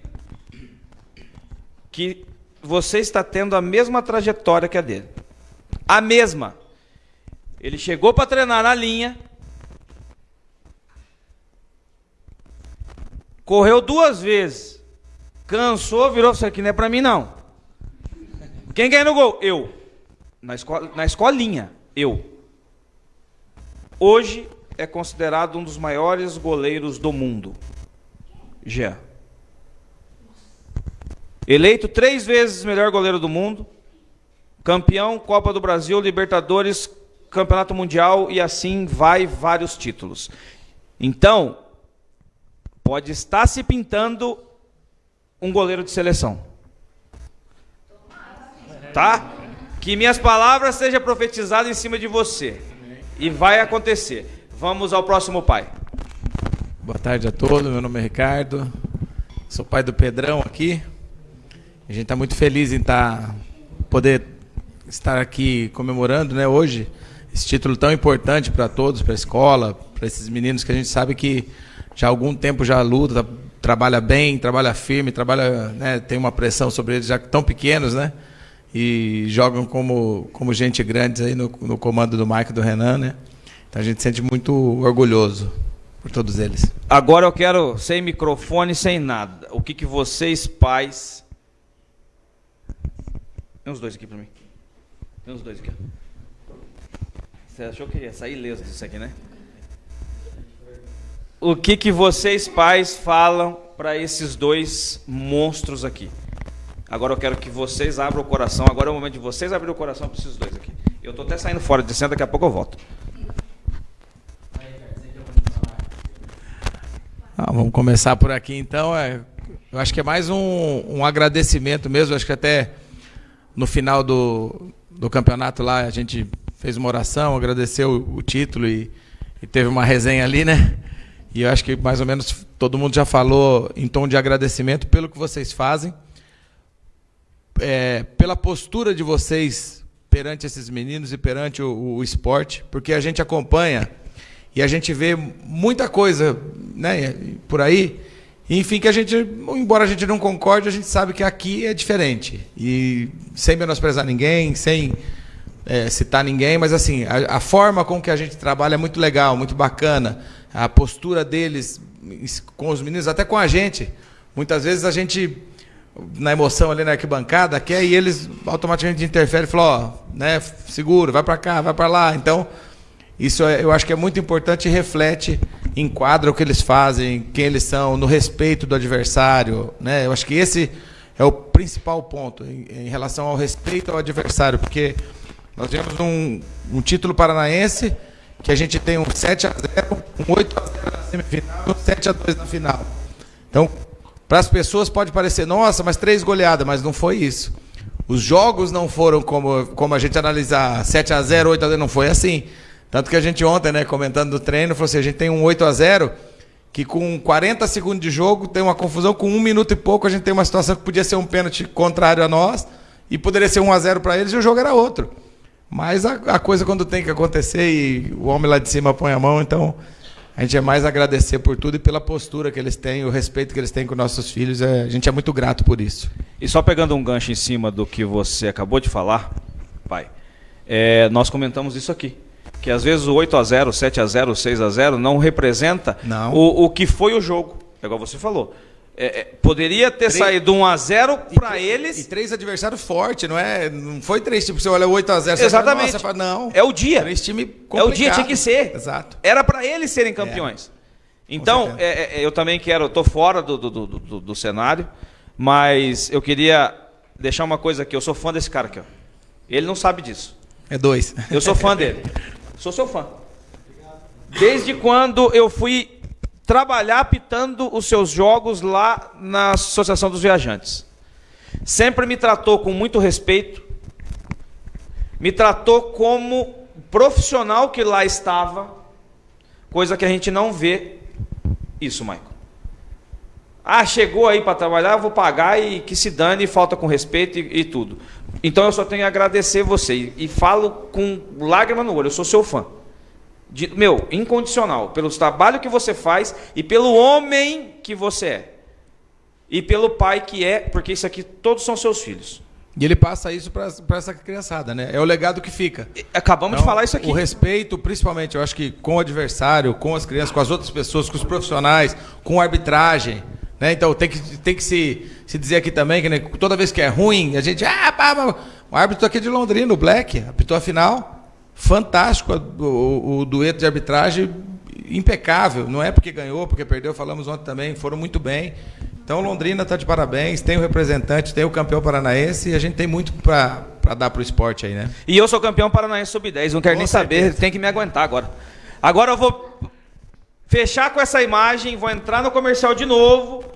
que você está tendo a mesma trajetória que a dele. A mesma. Ele chegou para treinar na linha. Correu duas vezes. Cansou, virou isso aqui não é para mim não. Quem ganha no gol? Eu. Na, escola, na escolinha, eu. Hoje é considerado um dos maiores goleiros do mundo. Já. Eleito três vezes melhor goleiro do mundo, campeão Copa do Brasil, Libertadores, Campeonato Mundial e assim vai vários títulos. Então, pode estar se pintando um goleiro de seleção. Tá? Que minhas palavras sejam profetizadas em cima de você. E vai acontecer. Vamos ao próximo pai. Boa tarde a todos, meu nome é Ricardo. Sou pai do Pedrão aqui. A gente está muito feliz em tá, poder estar aqui comemorando né, hoje esse título tão importante para todos, para a escola, para esses meninos que a gente sabe que já há algum tempo já luta, trabalha bem, trabalha firme, trabalha, né, tem uma pressão sobre eles já tão pequenos, né? E jogam como, como gente grande aí no, no comando do Mike e do Renan, né? Então a gente se sente muito orgulhoso por todos eles. Agora eu quero, sem microfone, sem nada, o que, que vocês, pais, tem uns dois aqui pra mim. Tem uns dois aqui. Você achou que ia sair ileso disso aqui, né? O que, que vocês, pais, falam para esses dois monstros aqui? Agora eu quero que vocês abram o coração. Agora é o momento de vocês abrirem o coração para esses dois aqui. Eu estou até saindo fora de cena, daqui a pouco eu volto. Ah, vamos começar por aqui então. É, eu acho que é mais um, um agradecimento mesmo. Acho que até no final do, do campeonato lá, a gente fez uma oração, agradeceu o, título e, e, teve uma resenha ali, né? E eu acho que mais ou menos todo mundo já falou em tom de agradecimento pelo que vocês fazem, é, pela postura de vocês perante esses meninos e perante o, o esporte, porque a gente acompanha e a gente vê muita coisa né, por aí Enfim, que a gente, embora a gente não concorde, a gente sabe que aqui é diferente. E sem menosprezar ninguém, sem é, citar ninguém, mas assim, a, a, forma com que a gente trabalha é muito legal, muito bacana. A postura deles com os meninos, até com a gente. Muitas vezes a gente, na emoção ali na arquibancada, quer e eles automaticamente interferem e falam, ó, né, seguro, vai para cá, vai para lá. Então, isso é, eu acho que é muito importante e reflete, enquadra o que eles fazem, quem eles são, no respeito do adversário. Né? Eu acho que esse é o principal ponto em, em relação ao respeito ao adversário, porque nós tivemos um, um título paranaense que a gente tem um 7 a 0 um 8 a 0 na semifinal um 7 a 2 na final. Então, para as pessoas pode parecer, nossa, mas três goleadas, mas não foi isso. Os jogos não foram como, como a gente analisar 7 a 0 8 a 0 não foi assim. Tanto que a gente ontem, né, comentando do treino, falou assim, a gente tem um 8 a 0 que com 40 segundos de jogo tem uma confusão, com um minuto e pouco a gente tem uma situação que podia ser um pênalti contrário a nós e poderia ser 1 a 0 para eles e o jogo era outro. Mas a, a, coisa quando tem que acontecer e o homem lá de cima põe a mão, então a gente é mais agradecer por tudo e pela postura que eles têm, o respeito que eles têm com nossos filhos. É, a gente é muito grato por isso. E só pegando um gancho em cima do que você acabou de falar, pai, é, nós comentamos isso aqui. Que às vezes o 8 a 0 7 a 0 6 a 0 não representa não. O, o que foi o jogo. É igual você falou. É, é, poderia ter três, saído 1 a 0 para eles. E três adversários fortes, não é? Não foi três tipo, você olha 8 a 0 Exatamente. Fala, não. É o dia. Três time É o dia, tinha que ser. Exato. Era para eles serem campeões. É. Então, é, é, eu também quero, estou fora do, do, do, do, do cenário, mas eu queria deixar uma coisa aqui. Eu sou fã desse cara aqui. Ó. Ele não sabe disso. É dois. Eu sou fã dele. Sou seu fã. Desde quando eu fui trabalhar apitando os seus jogos lá na Associação dos Viajantes. Sempre me tratou com muito respeito, me tratou como profissional que lá estava, coisa que a gente não vê isso, Michael. Ah, chegou aí para trabalhar, vou pagar e que se dane, falta com respeito e, e tudo. Então eu só tenho a agradecer você e, falo com lágrima no olho, eu sou seu fã de, meu, incondicional, pelo trabalho que você faz e pelo homem que você é. E pelo pai que é, porque isso aqui todos são seus filhos. E ele passa isso para essa criançada, né? É o legado que fica. Acabamos então, de falar isso aqui. O respeito, principalmente, eu acho que com o adversário, com as crianças, com as outras pessoas, com os profissionais, com a arbitragem. Né? Então tem que, tem que se, se dizer aqui também que né, toda vez que é ruim, a gente. Ah, pá, pá, o árbitro aqui de Londrina, o Black, apitou a final fantástico o, o, o, dueto de arbitragem impecável. Não é porque ganhou, porque perdeu, falamos ontem também, foram muito bem. Então Londrina está de parabéns, tem o representante, tem o campeão paranaense e a gente tem muito para dar para o esporte aí, né? E eu sou campeão paranaense sub-10, não quero Com nem certeza. saber, tem que me aguentar agora. Agora eu vou fechar com essa imagem, vou entrar no comercial de novo,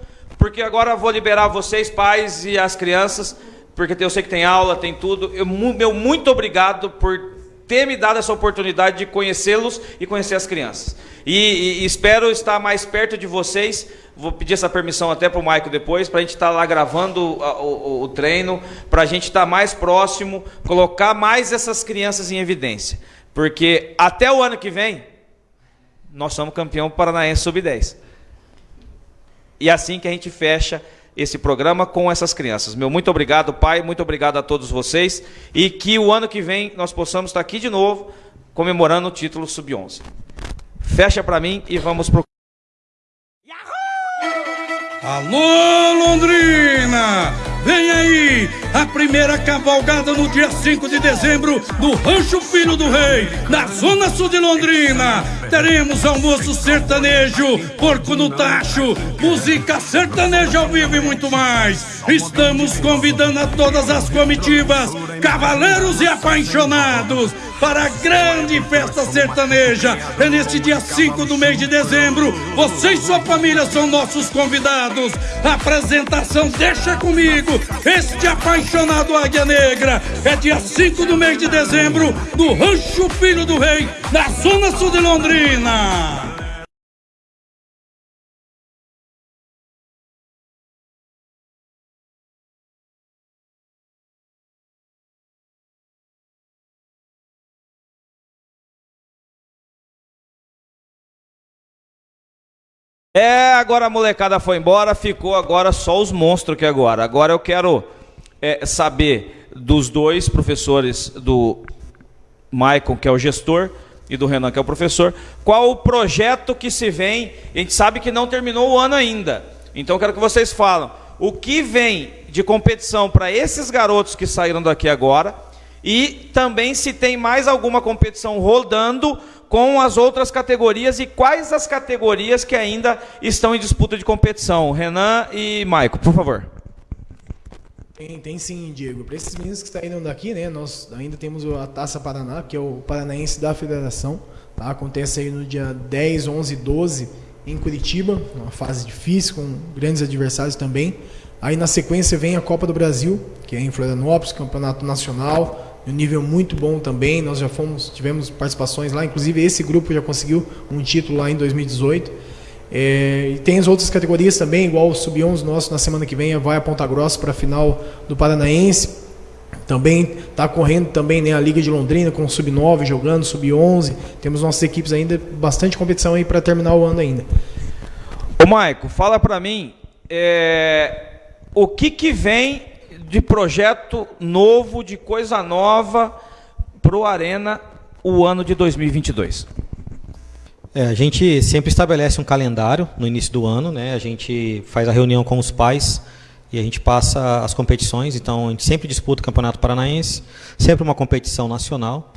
porque agora vou liberar vocês, pais e as crianças, porque eu sei que tem aula, tem tudo. Eu, meu muito obrigado por ter me dado essa oportunidade de conhecê-los e conhecer as crianças. E, e, espero estar mais perto de vocês. Vou pedir essa permissão até para o Maico depois, para a gente estar lá gravando o, o, o treino, para a gente estar mais próximo, colocar mais essas crianças em evidência. Porque até o ano que vem, nós somos campeão paranaense sub-10. E é assim que a gente fecha esse programa com essas crianças. Meu muito obrigado, pai, muito obrigado a todos vocês e que o ano que vem nós possamos estar aqui de novo comemorando o título sub-11. Fecha para mim e vamos pro Alô Londrina! Vem aí a primeira cavalgada no dia 5 de dezembro no Rancho Filho do Rei, na Zona Sul de Londrina. Teremos almoço sertanejo, porco no tacho, música sertaneja ao vivo e muito mais. Estamos convidando a todas as comitivas, cavaleiros e apaixonados para a grande festa sertaneja. É neste dia 5 do mês de dezembro. Você e sua família são nossos convidados. A apresentação deixa comigo. Este apaixonado Águia Negra. É dia 5 do mês de dezembro, no Rancho Filho do Rei, na Zona Sul de Londrina. É, agora a molecada foi embora, ficou agora só os monstros que agora. Agora eu quero é, saber dos dois professores, do Maicon, que é o gestor, e do Renan, que é o professor, qual o projeto que se vem. A gente sabe que não terminou o ano ainda. Então quero que vocês falem o que vem de competição para esses garotos que saíram daqui agora e também se tem mais alguma competição rodando com as outras categorias e quais as categorias que ainda estão em disputa de competição. Renan e Maico, por favor. Tem, tem sim, Diego. Para esses meninos que saíram daqui, né, nós ainda temos a Taça Paraná, que é o Paranaense da Federação. Tá? Acontece aí no dia 10, 11 e 12 em Curitiba, uma fase difícil, com grandes adversários também. Aí na sequência vem a Copa do Brasil, que é em Florianópolis, campeonato nacional, um nível muito bom também. Nós já fomos, tivemos participações lá, inclusive esse grupo já conseguiu um título lá em 2018. É, e tem as outras categorias também, igual o Sub-11 nosso na semana que vem vai a Ponta Grossa para a final do Paranaense. Também está correndo também né, a Liga de Londrina com o Sub-9 jogando, Sub-11. Temos nossas equipes ainda, bastante competição aí para terminar o ano ainda. Ô Maico, fala para mim é, o que, que vem de projeto novo, de coisa nova para o Arena o ano de 2022. É, a gente sempre estabelece um calendário no início do ano, né? A gente faz a reunião com os pais e a gente passa as competições. Então, a gente sempre disputa o Campeonato Paranaense, sempre uma competição nacional.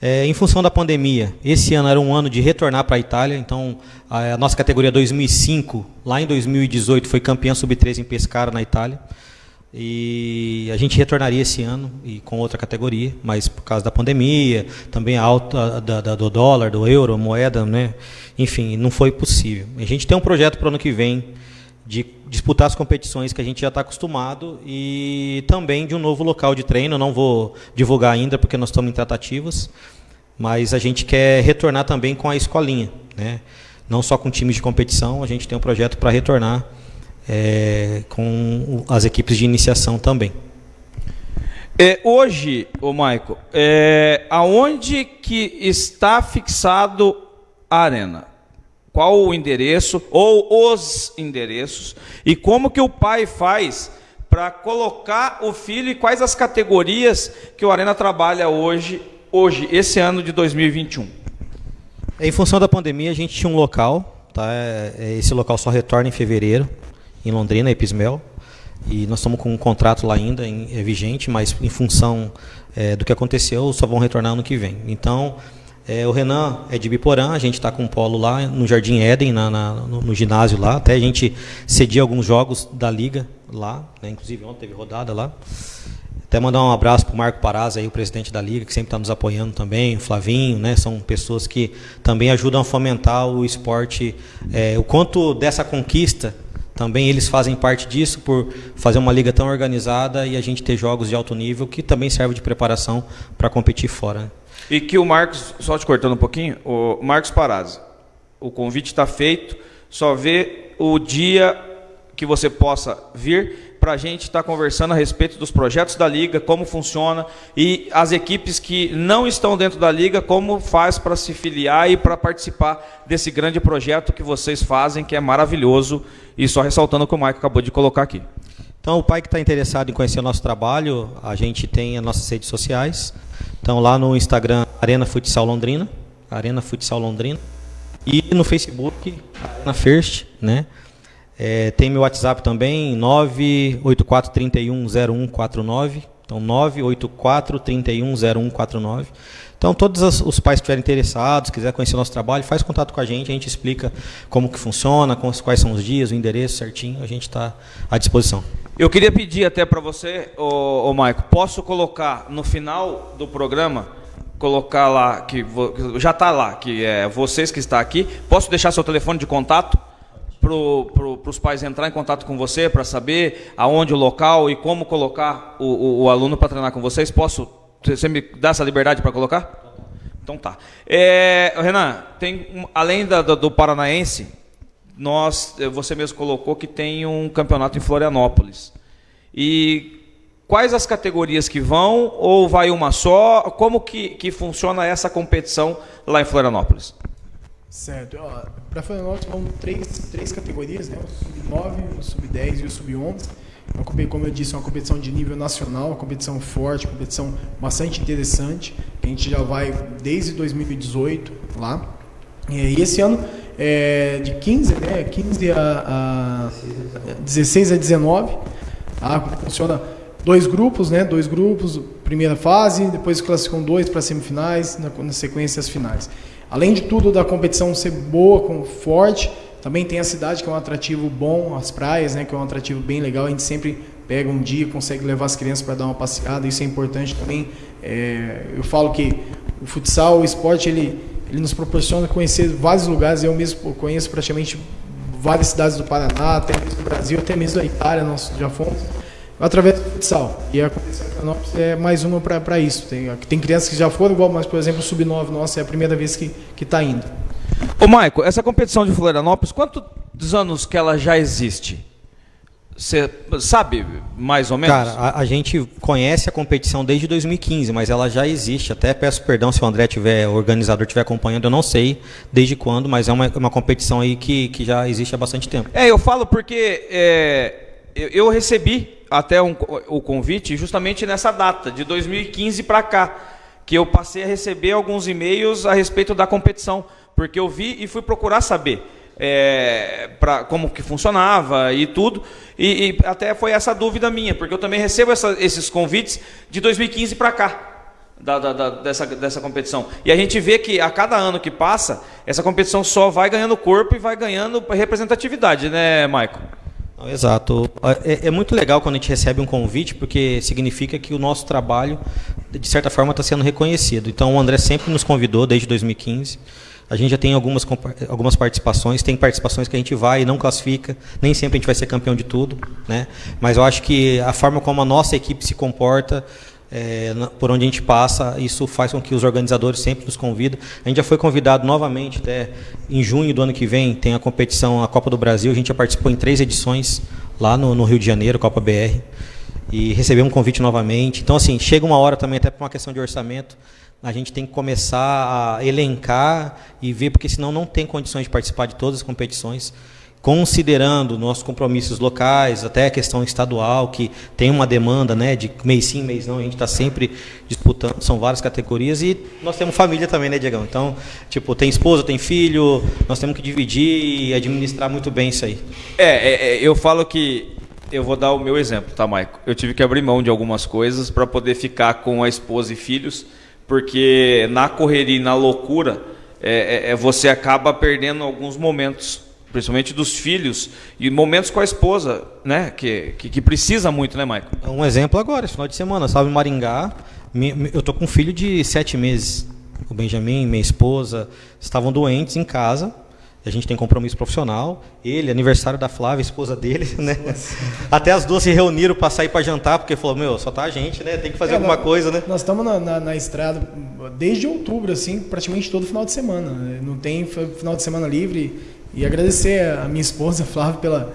É, em função da pandemia, esse ano era um ano de retornar para a Itália, então a, nossa categoria 2005, lá em 2018, foi campeã sub-13 em Pescara, na Itália. E a gente retornaria esse ano e com outra categoria, mas por causa da pandemia, também a alta da, da, do dólar, do euro, moeda, né? enfim, não foi possível. A gente tem um projeto para o ano que vem de disputar as competições que a gente já está acostumado e também de um novo local de treino. Não vou divulgar ainda porque nós estamos em tratativas, mas a gente quer retornar também com a escolinha, né? não só com times de competição, a gente tem um projeto para retornar é, com as equipes de iniciação também. É, hoje, o Maico, é, aonde que está fixado a arena? Qual o endereço ou os endereços e como que o pai faz para colocar o filho e quais as categorias que o Arena trabalha hoje, hoje esse ano de 2021? Em função da pandemia, a gente tinha um local, tá? É, esse local só retorna em fevereiro em Londrina, Epismel. E nós estamos com um contrato lá ainda em, é vigente, mas em função é, do que aconteceu, só vão retornar ano que vem. Então, é, o Renan é de Biporã, a gente está com um polo lá no Jardim Éden, na, na no, no, ginásio lá. Até a gente cedia alguns jogos da liga lá, né? inclusive ontem teve rodada lá. Até mandar um abraço para o Marco Paraz, aí, o presidente da Liga, que sempre está nos apoiando também, o Flavinho, né? São pessoas que também ajudam a fomentar o esporte. É, o quanto dessa conquista também eles fazem parte disso por fazer uma liga tão organizada e a gente ter jogos de alto nível que também serve de preparação para competir fora. Né? E que o Marcos, só te cortando um pouquinho, o Marcos Parazzi, o convite está feito, só vê o dia que você possa vir para a gente estar tá conversando a respeito dos projetos da Liga, como funciona, e as equipes que não estão dentro da Liga, como faz para se filiar e para participar desse grande projeto que vocês fazem, que é maravilhoso, e só ressaltando o que o Mike acabou de colocar aqui. Então, o pai que está interessado em conhecer o nosso trabalho, a gente tem as nossas redes sociais. Então, lá no Instagram, Arena Futsal Londrina, Arena Futsal Londrina, e no Facebook, Arena First, né? É, tem meu WhatsApp também, 984310149. Então, 984310149. Então, todos os pais que estiverem interessados, quiser conhecer o nosso trabalho, faz contato com a gente, a gente explica como que funciona, quais são os dias, o endereço certinho, a gente está à disposição. Eu queria pedir até para você, ô, ô Maico, posso colocar no final do programa, colocar lá, que já está lá, que é vocês que está aqui, posso deixar seu telefone de contato? Para pro, os pais entrar em contato com você para saber aonde o local e como colocar o, o, o aluno para treinar com vocês? Posso? Você me dá essa liberdade para colocar? Então tá. É, Renan, tem além da, do, do Paranaense, nós, você mesmo colocou que tem um campeonato em Florianópolis. E quais as categorias que vão ou vai uma só? Como que, que funciona essa competição lá em Florianópolis? Certo. Para Florianópolis vão três, três categorias, né? O Sub-9, o Sub-10 e o Sub-11. É como eu disse, é uma competição de nível nacional, uma competição forte, uma competição bastante interessante, que a gente já vai desde 2018 lá. E esse ano, é, de 15, né, 15 a, a 16 a 19, tá? funciona dois grupos, né, dois grupos, primeira fase, depois classificam dois para semifinais, na, na sequência as finais. Além de tudo, da competição ser boa, com, forte, também tem a cidade, que é um atrativo bom, as praias, né, que é um atrativo bem legal. A gente sempre pega um dia, consegue levar as crianças para dar uma passeada, isso é importante também. É, eu falo que o futsal, o esporte, ele, ele nos proporciona conhecer vários lugares. Eu mesmo conheço praticamente várias cidades do Paraná, até mesmo do Brasil, até mesmo da Itália, nós já fomos através do futsal. E a competição de é mais uma para isso. Tem, tem crianças que já foram igual, mas, por exemplo, o Sub-9 nossa é a primeira vez que está indo. Ô, Maico, essa competição de Florianópolis, quantos anos que ela já existe? Você sabe mais ou menos? Cara, a, a, gente conhece a competição desde 2015, mas ela já existe. Até peço perdão se o André tiver, o organizador estiver acompanhando, eu não sei desde quando, mas é uma, uma competição aí que, que já existe há bastante tempo. É, eu falo porque é, eu, eu, recebi até um, o convite justamente nessa data, de 2015 para cá, que eu passei a receber alguns e-mails a respeito da competição porque eu vi e fui procurar saber é, pra, como que funcionava e tudo, e, e, até foi essa dúvida minha, porque eu também recebo essa, esses convites de 2015 para cá. Da, da, da, dessa, dessa competição. E a gente vê que a cada ano que passa, essa competição só vai ganhando corpo e vai ganhando representatividade, né, Maicon? Exato. É, é, muito legal quando a gente recebe um convite, porque significa que o nosso trabalho, de certa forma, está sendo reconhecido. Então, o André sempre nos convidou desde 2015. A gente já tem algumas, algumas participações, tem participações que a gente vai e não classifica, nem sempre a gente vai ser campeão de tudo, né? mas eu acho que a forma como a nossa equipe se comporta, é, por onde a gente passa, isso faz com que os organizadores sempre nos convidem. A gente já foi convidado novamente, até em junho do ano que vem, tem a competição, a Copa do Brasil, a gente já participou em três edições lá no, no Rio de Janeiro, Copa BR, e recebemos um convite novamente. Então, assim, chega uma hora também, até por uma questão de orçamento, a gente tem que começar a elencar e ver, porque senão não tem condições de participar de todas as competições, considerando nossos compromissos locais, até a questão estadual, que tem uma demanda né, de mês sim, mês não, a gente está sempre disputando, são várias categorias, e nós temos família também, né, Diegão? Então, tipo, tem esposa, tem filho, nós temos que dividir e administrar muito bem isso aí. É, é, é eu falo que eu vou dar o meu exemplo, tá, Maico? Eu tive que abrir mão de algumas coisas para poder ficar com a esposa e filhos, porque na correria e na loucura é, é, é, você acaba perdendo alguns momentos, principalmente dos filhos e momentos com a esposa, né? Que, que, que precisa muito, né, Maicon? Um exemplo agora, esse final de semana, salve Maringá, eu tô com um filho de sete meses. O Benjamin, minha esposa, estavam doentes em casa a gente tem compromisso profissional. Ele, aniversário da Flávia, esposa dele, né? Até as duas se reuniram para sair para jantar, porque falou, meu, só tá a gente, né? Tem que fazer é, alguma nós, coisa, né? Nós estamos na, na, na, estrada desde outubro, assim, praticamente todo final de semana. Né? Não tem final de semana livre. E agradecer a minha esposa, Flávia, pela,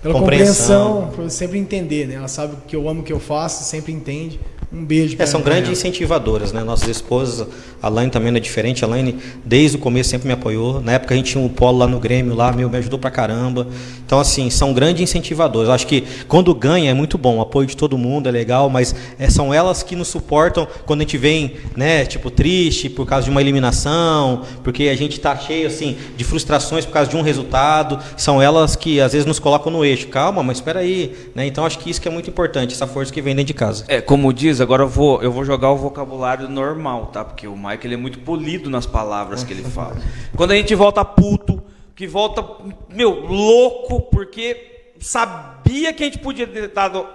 pela compreensão, compreensão por sempre entender, né? Ela sabe que eu amo o que eu faço, sempre entende. Um beijo. É, são grandes incentivadoras, né? Nossas esposas, a Laine também não é diferente. A Laine, desde o começo, sempre me apoiou. Na época a gente tinha um polo lá no Grêmio, lá, meu, me ajudou pra caramba. Então, assim, são grandes incentivadoras. Acho que quando ganha é muito bom, o apoio de todo mundo é legal, mas é, são elas que nos suportam quando a gente vem, né, tipo, triste por causa de uma eliminação, porque a gente tá cheio, assim, de frustrações por causa de um resultado. São elas que às vezes nos colocam no eixo. Calma, mas espera aí, né? Então, acho que isso que é muito importante, essa força que vem dentro de casa. É, como diz agora eu vou, eu vou jogar o vocabulário normal, tá? Porque o Mike ele é muito polido nas palavras que ele fala. Quando a gente volta puto, que volta, meu, louco, porque sabia que a gente podia ter, dado,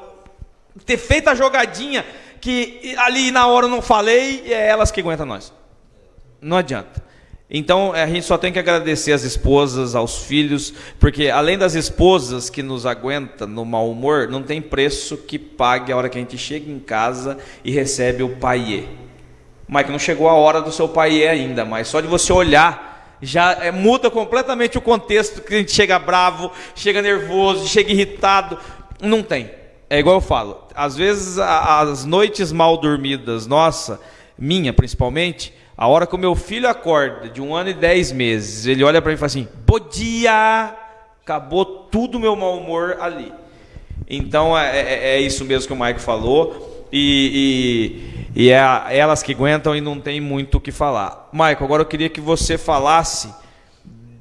ter feito a jogadinha que ali na hora eu não falei, e é elas que aguentam nós. Não adianta. Então a gente só tem que agradecer às esposas, aos filhos, porque além das esposas que nos aguentam no mau humor, não tem preço que pague a hora que a gente chega em casa e recebe o paiê. Mike, não chegou a hora do seu paiê ainda, mas só de você olhar já é, muda completamente o contexto que a gente chega bravo, chega nervoso, chega irritado. Não tem. É igual eu falo. Às vezes as noites mal dormidas, nossa, minha principalmente, A hora que o meu filho acorda, de um ano e dez meses, ele olha para mim e fala assim: Bom dia! Acabou tudo o meu mau humor ali. Então é, é, é isso mesmo que o Mike falou. E, e, e, é elas que aguentam e não tem muito o que falar. Mike, agora eu queria que você falasse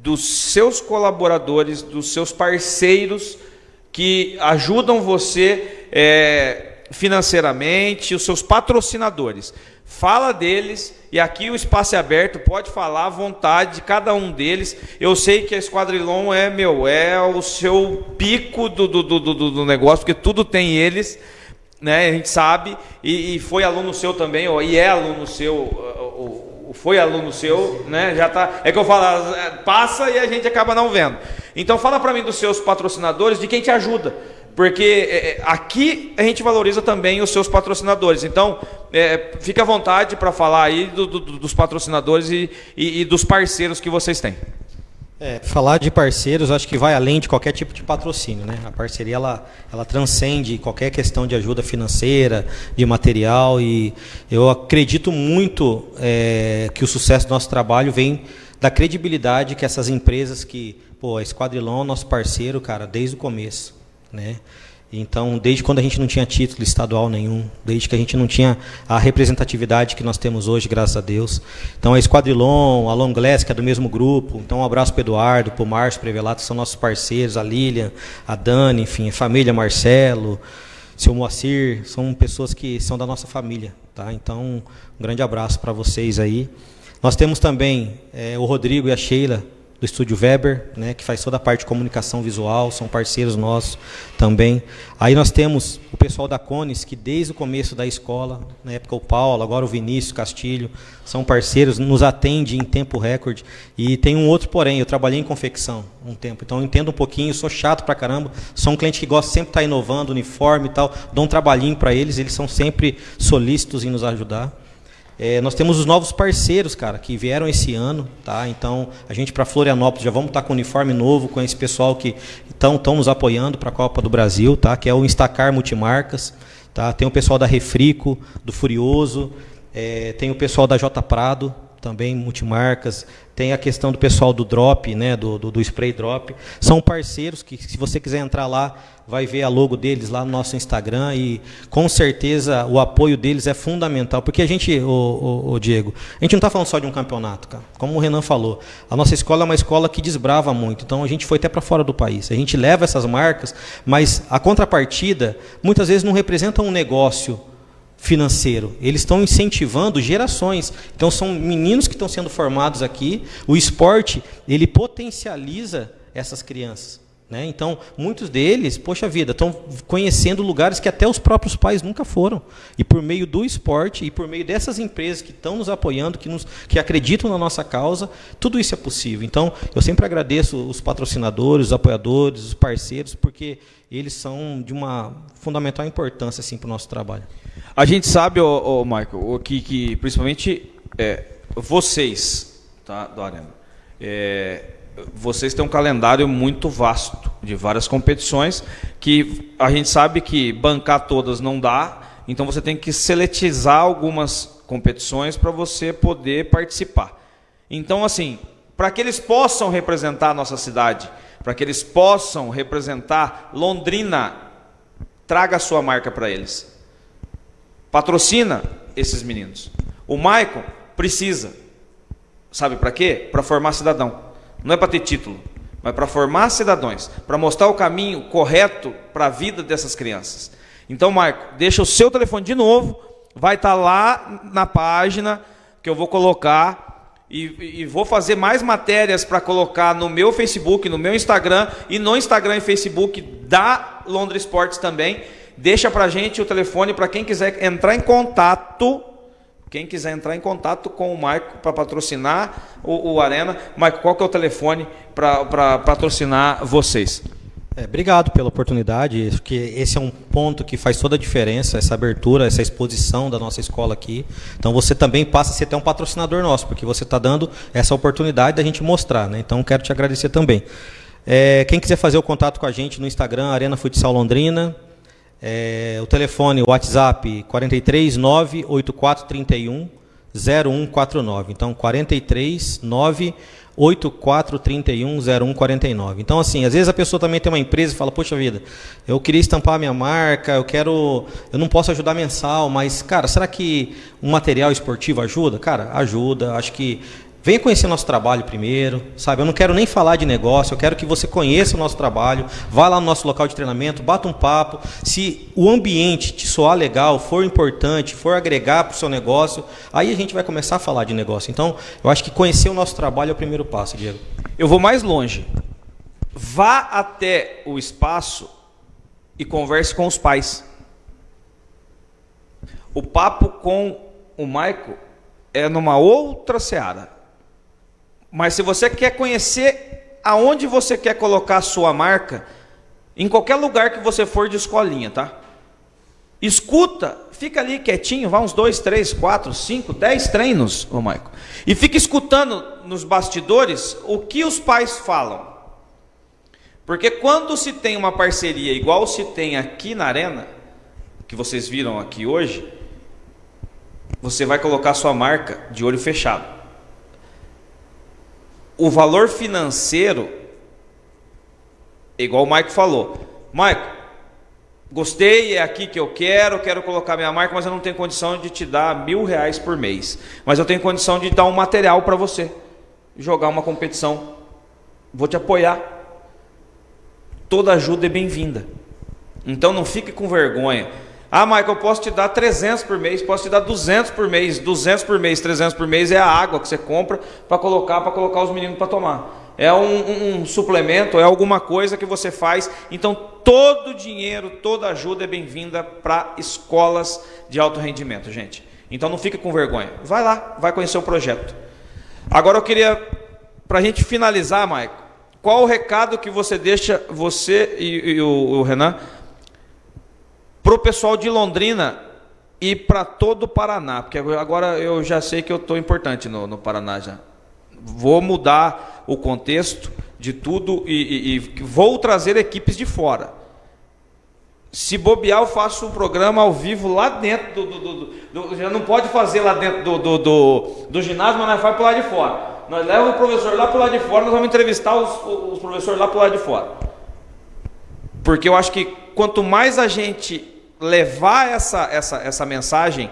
dos seus colaboradores, dos seus parceiros que ajudam você é, financeiramente, os seus patrocinadores. Fala deles e aqui o espaço é aberto, pode falar à vontade de cada um deles. Eu sei que a Esquadrilon é meu, é o seu pico do, do, do, do negócio, porque tudo tem eles, né? A gente sabe, e, e foi aluno seu também, ó, e é aluno seu, o, o, foi aluno seu, né? Já tá. É que eu falo, passa e a gente acaba não vendo. Então fala para mim dos seus patrocinadores, de quem te ajuda porque é, é, aqui a gente valoriza também os seus patrocinadores. Então, é, fique à vontade para falar aí do, do, dos patrocinadores e, e, e, dos parceiros que vocês têm. É, falar de parceiros, acho que vai além de qualquer tipo de patrocínio, né? A parceria ela, ela transcende qualquer questão de ajuda financeira, de material e eu acredito muito é, que o sucesso do nosso trabalho vem da credibilidade que essas empresas que, pô, a Esquadrilon, nosso parceiro, cara, desde o começo né? Então, desde quando a gente não tinha título estadual nenhum, desde que a gente não tinha a representatividade que nós temos hoje, graças a Deus. Então, a Esquadrilon, a Long Glass, que é do mesmo grupo. Então, um abraço para o Eduardo, para o Márcio Prevelato, que são nossos parceiros, a Lilian, a Dani, enfim, a família Marcelo, seu Moacir, são pessoas que são da nossa família. Tá? Então, um grande abraço para vocês aí. Nós temos também é, o Rodrigo e a Sheila, do Estúdio Weber, né, que faz toda a parte de comunicação visual, são parceiros nossos também. Aí nós temos o pessoal da Cones, que desde o começo da escola, na época o Paulo, agora o Vinícius Castilho, são parceiros, nos atende em tempo recorde. E tem um outro porém, eu trabalhei em confecção um tempo, então eu entendo um pouquinho, sou chato pra caramba, sou um cliente que gosta sempre de estar inovando, uniforme e tal, dou um trabalhinho para eles, eles são sempre solícitos em nos ajudar. É, nós temos os novos parceiros, cara, que vieram esse ano, tá? Então, a gente para Florianópolis já vamos estar tá com uniforme novo, com esse pessoal que estão nos apoiando para a Copa do Brasil, tá? Que é o Instacar Multimarcas, tá? Tem o pessoal da Refrico, do Furioso, é, tem o pessoal da J Prado, também multimarcas, tem a questão do pessoal do drop, né, do, do, do, spray drop. São parceiros que, se você quiser entrar lá, vai ver a logo deles lá no nosso Instagram e com certeza o apoio deles é fundamental. Porque a gente, o, o, o Diego, a gente não está falando só de um campeonato, cara. Como o Renan falou, a nossa escola é uma escola que desbrava muito. Então a gente foi até para fora do país. A gente leva essas marcas, mas a contrapartida muitas vezes não representa um negócio financeiro. Eles estão incentivando gerações. Então são meninos que estão sendo formados aqui. O esporte ele potencializa essas crianças. Né? Então, muitos deles, poxa vida, estão conhecendo lugares que até os próprios pais nunca foram. E por meio do esporte e por meio dessas empresas que estão nos apoiando, que, nos, que acreditam na nossa causa, tudo isso é possível. Então, eu sempre agradeço os patrocinadores, os apoiadores, os parceiros, porque eles são de uma fundamental importância assim, para o nosso trabalho. A gente sabe, ô, Michael, que, que principalmente é, vocês tá, do Arena, é, vocês têm um calendário muito vasto de várias competições que a gente sabe que bancar todas não dá, então você tem que seletizar algumas competições para você poder participar. Então, assim, para que eles possam representar a nossa cidade, para que eles possam representar Londrina, traga a sua marca para eles. Patrocina esses meninos. O Maicon precisa. Sabe para quê? Para formar cidadão. Não é para ter título, mas para formar cidadãos, para mostrar o caminho correto para a vida dessas crianças. Então, Marco, deixa o seu telefone de novo, vai estar tá lá na página que eu vou colocar e, e vou fazer mais matérias para colocar no meu Facebook, no meu Instagram e no Instagram e Facebook da Londres Sports também. Deixa para gente o telefone para quem quiser entrar em contato quem quiser entrar em contato com o Maico para patrocinar o, o, Arena, Maico, qual que é o telefone para patrocinar vocês? É, obrigado pela oportunidade, porque esse é um ponto que faz toda a diferença, essa abertura, essa exposição da nossa escola aqui. Então você também passa a ser até um patrocinador nosso, porque você está dando essa oportunidade da gente mostrar. Né? Então quero te agradecer também. É, quem quiser fazer o contato com a gente no Instagram, Arena Futsal Londrina, é, o telefone, o WhatsApp 43 98431 0149. Então, 43 9 8431 0149. Então, assim, às vezes a pessoa também tem uma empresa e fala, poxa vida, eu queria estampar minha marca, eu quero. Eu não posso ajudar mensal, mas, cara, será que um material esportivo ajuda? Cara, ajuda. Acho que Venha conhecer nosso trabalho primeiro, sabe? Eu não quero nem falar de negócio, eu quero que você conheça o nosso trabalho, vá lá no nosso local de treinamento, bata um papo. Se o ambiente te soar legal, for importante, for agregar para o seu negócio, aí a gente vai começar a falar de negócio. Então, eu acho que conhecer o nosso trabalho é o primeiro passo, Diego. Eu vou mais longe. Vá até o espaço e converse com os pais. O papo com o Maico é numa outra seara. Mas se você quer conhecer aonde você quer colocar a sua marca, em qualquer lugar que você for de escolinha, tá? Escuta, fica ali quietinho, vai uns dois, três, quatro, cinco, dez treinos, ô Maico. E fica escutando nos bastidores o que os pais falam. Porque quando se tem uma parceria igual se tem aqui na arena, que vocês viram aqui hoje, você vai colocar sua marca de olho fechado o valor financeiro, igual o Maico falou, Maico, gostei, é aqui que eu quero, quero colocar minha marca, mas eu não tenho condição de te dar mil reais por mês. Mas eu tenho condição de dar um material para você, jogar uma competição. Vou te apoiar. Toda ajuda é bem-vinda. Então não fique com vergonha. Ah, Michael, eu posso te dar 300 por mês, posso te dar 200 por mês, 200 por mês, 300 por mês é a água que você compra para colocar, para colocar os meninos para tomar. É um, um, um, suplemento, é alguma coisa que você faz. Então, todo dinheiro, toda ajuda é bem-vinda para escolas de alto rendimento, gente. Então, não fique com vergonha. Vai lá, vai conhecer o projeto. Agora, eu queria, para a gente finalizar, Michael, qual o recado que você deixa, você e, e o, o Renan, para o pessoal de Londrina e para todo o Paraná, porque agora eu já sei que eu estou importante no, no, Paraná já. Vou mudar o contexto de tudo e, e, e, vou trazer equipes de fora. Se bobear, eu faço um programa ao vivo lá dentro do. do, do, do já não pode fazer lá dentro do, do, ginásio, mas nós faz para lado de fora. Nós levamos o professor lá para lado de fora, nós vamos entrevistar os, os professores lá para lado de fora. Porque eu acho que quanto mais a gente levar essa, essa, essa mensagem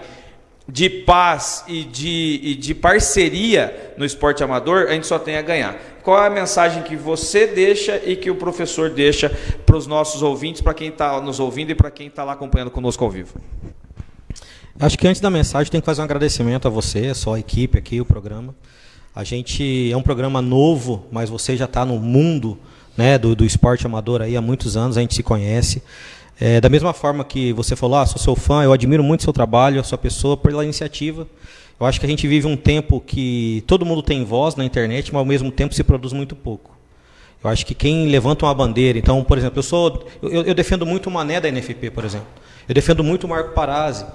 de paz e de, e de parceria no esporte amador, a gente só tem a ganhar. Qual é a mensagem que você deixa e que o professor deixa para os nossos ouvintes, para quem está nos ouvindo e para quem está lá acompanhando conosco ao vivo? Acho que antes da mensagem tem que fazer um agradecimento a você, a sua equipe aqui, o programa. A gente é um programa novo, mas você já está no mundo né, do, do esporte amador aí há muitos anos, a gente se conhece. É, da mesma forma que você falou, ah, sou seu fã, eu admiro muito seu trabalho, a sua pessoa, pela iniciativa. Eu acho que a gente vive um tempo que todo mundo tem voz na internet, mas ao mesmo tempo se produz muito pouco. Eu acho que quem levanta uma bandeira, então, por exemplo, eu sou, eu, eu defendo muito o Mané da NFP, por exemplo. Eu defendo muito o Marco Parazzi.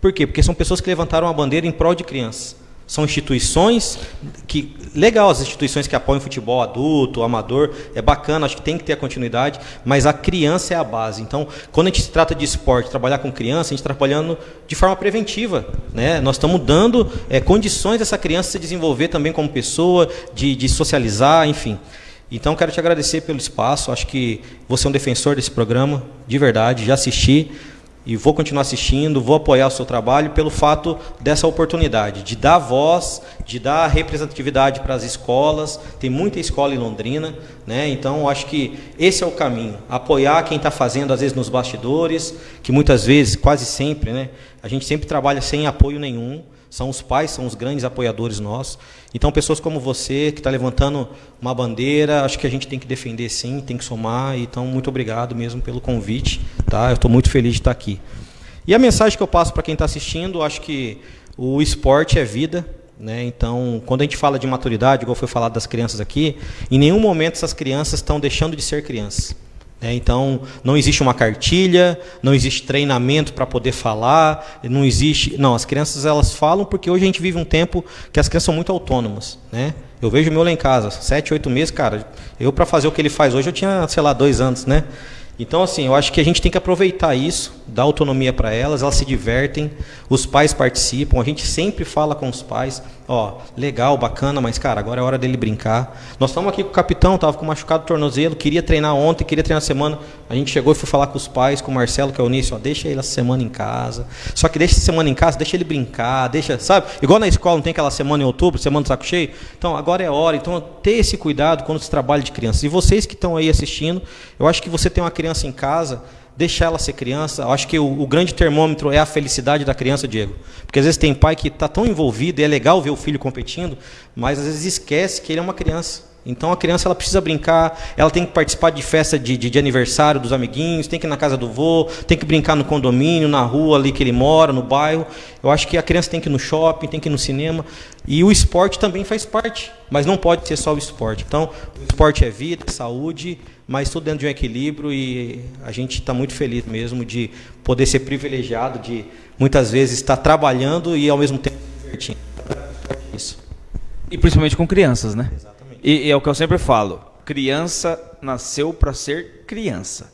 Por quê? Porque são pessoas que levantaram uma bandeira em prol de crianças. São instituições que legal as instituições que apoiam futebol adulto, amador, é bacana, acho que tem que ter a continuidade, mas a criança é a base. Então, quando a gente se trata de esporte, trabalhar com criança, a gente está trabalhando de forma preventiva, né? Nós estamos dando é, condições dessa criança se desenvolver também como pessoa, de, de socializar, enfim. Então, quero te agradecer pelo espaço. Acho que você é um defensor desse programa, de verdade. Já assisti e vou continuar assistindo, vou apoiar o seu trabalho pelo fato dessa oportunidade de dar voz, de dar representatividade para as escolas. Tem muita escola em Londrina, né? Então acho que esse é o caminho. Apoiar quem está fazendo às vezes nos bastidores, que muitas vezes, quase sempre, né? A gente sempre trabalha sem apoio nenhum. São os pais, são os grandes apoiadores nossos. Então, pessoas como você, que está levantando uma bandeira, acho que a gente tem que defender sim, tem que somar. Então, muito obrigado mesmo pelo convite. Tá? Eu estou muito feliz de estar aqui. E a mensagem que eu passo para quem está assistindo, acho que o esporte é vida. Né? Então, quando a gente fala de maturidade, igual foi falado das crianças aqui, em nenhum momento essas crianças estão deixando de ser crianças. É, então, não existe uma cartilha, não existe treinamento para poder falar, não existe. Não, as crianças elas falam porque hoje a gente vive um tempo que as crianças são muito autônomas. Né? Eu vejo o meu lá em casa, sete, oito meses, cara. Eu, para fazer o que ele faz hoje, eu tinha, sei lá, dois anos. Né? Então, assim, eu acho que a gente tem que aproveitar isso, dar autonomia para elas, elas se divertem, os pais participam, a gente sempre fala com os pais, ó, legal, bacana, mas, cara, agora é hora dele brincar. Nós estamos aqui com o capitão, estava com machucado do tornozelo, queria treinar ontem, queria treinar semana. A gente chegou e foi falar com os pais, com o Marcelo, que é o início, ó, deixa ele essa semana em casa. Só que deixa essa semana em casa, deixa ele brincar, deixa, sabe? Igual na escola, não tem aquela semana em outubro, semana do saco cheio? Então, agora é hora. Então, ter esse cuidado quando se trabalha de crianças. E vocês que estão aí assistindo, eu acho que você tem uma criança em casa, deixar ela ser criança. Eu acho que o, o, grande termômetro é a felicidade da criança, Diego. Porque às vezes tem pai que está tão envolvido, e é legal ver o filho competindo, mas às vezes esquece que ele é uma criança. Então a criança ela precisa brincar, ela tem que participar de festa de, de, de, aniversário dos amiguinhos, tem que ir na casa do vô, tem que brincar no condomínio, na rua ali que ele mora, no bairro. Eu acho que a criança tem que ir no shopping, tem que ir no cinema. E o esporte também faz parte, mas não pode ser só o esporte. Então, o esporte é vida, é saúde, mas tudo dentro de um equilíbrio e a gente está muito feliz mesmo de poder ser privilegiado, de muitas vezes estar trabalhando e ao mesmo tempo divertindo. Isso. E principalmente com crianças, né? Exatamente. E, e é o que eu sempre falo: criança nasceu para ser criança.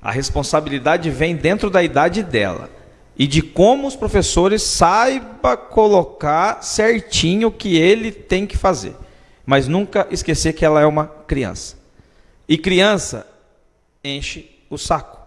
A responsabilidade vem dentro da idade dela e de como os professores saiba colocar certinho o que ele tem que fazer, mas nunca esquecer que ela é uma criança. E criança enche o saco.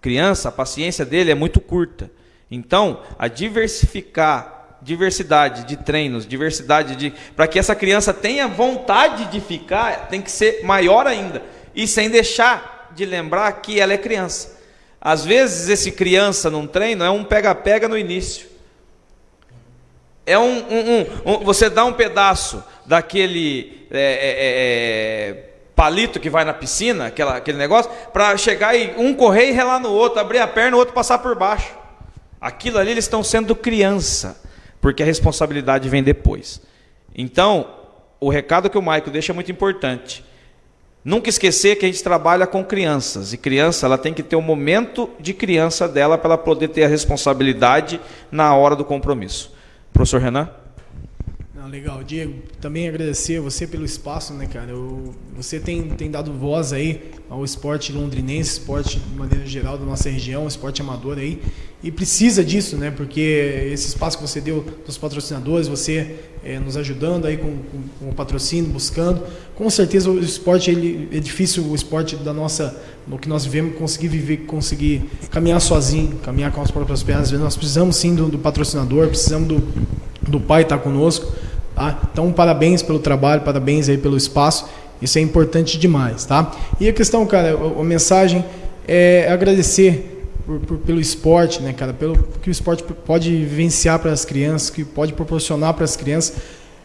Criança, a paciência dele é muito curta. Então, a diversificar diversidade de treinos, diversidade de. Para que essa criança tenha vontade de ficar, tem que ser maior ainda. E sem deixar de lembrar que ela é criança. Às vezes, esse criança num treino é um pega-pega no início. É um, um, um, Você dá um pedaço daquele. É, é, é, é palito que vai na piscina, aquela, aquele negócio, para chegar e um correr e relar no outro, abrir a perna o outro passar por baixo. Aquilo ali eles estão sendo criança porque a responsabilidade vem depois. Então, o recado que o Maico deixa é muito importante. Nunca esquecer que a gente trabalha com crianças e criança ela tem que ter o um momento de criança dela para ela poder ter a responsabilidade na hora do compromisso. Professor Renan? Não, legal, Diego. Também agradecer a você pelo espaço, né, cara? Eu, você tem, tem dado voz aí ao esporte londrinense, esporte de maneira geral da nossa região, esporte amador aí. E precisa disso, né? Porque esse espaço que você deu dos patrocinadores, você é, nos ajudando aí com, com, com, o patrocínio, buscando. Com certeza o esporte ele, é difícil, o esporte da nossa, no que nós vivemos, conseguir viver, conseguir caminhar sozinho, caminhar com as próprias pernas. Nós precisamos sim do, do patrocinador, precisamos do, do pai estar conosco. Tá? Então, parabéns pelo trabalho, parabéns aí pelo espaço. Isso é importante demais, tá? E a questão, cara, a, a mensagem é agradecer por, por, pelo esporte, né, cara? Pelo que o esporte pode vivenciar para as crianças, que pode proporcionar para as crianças.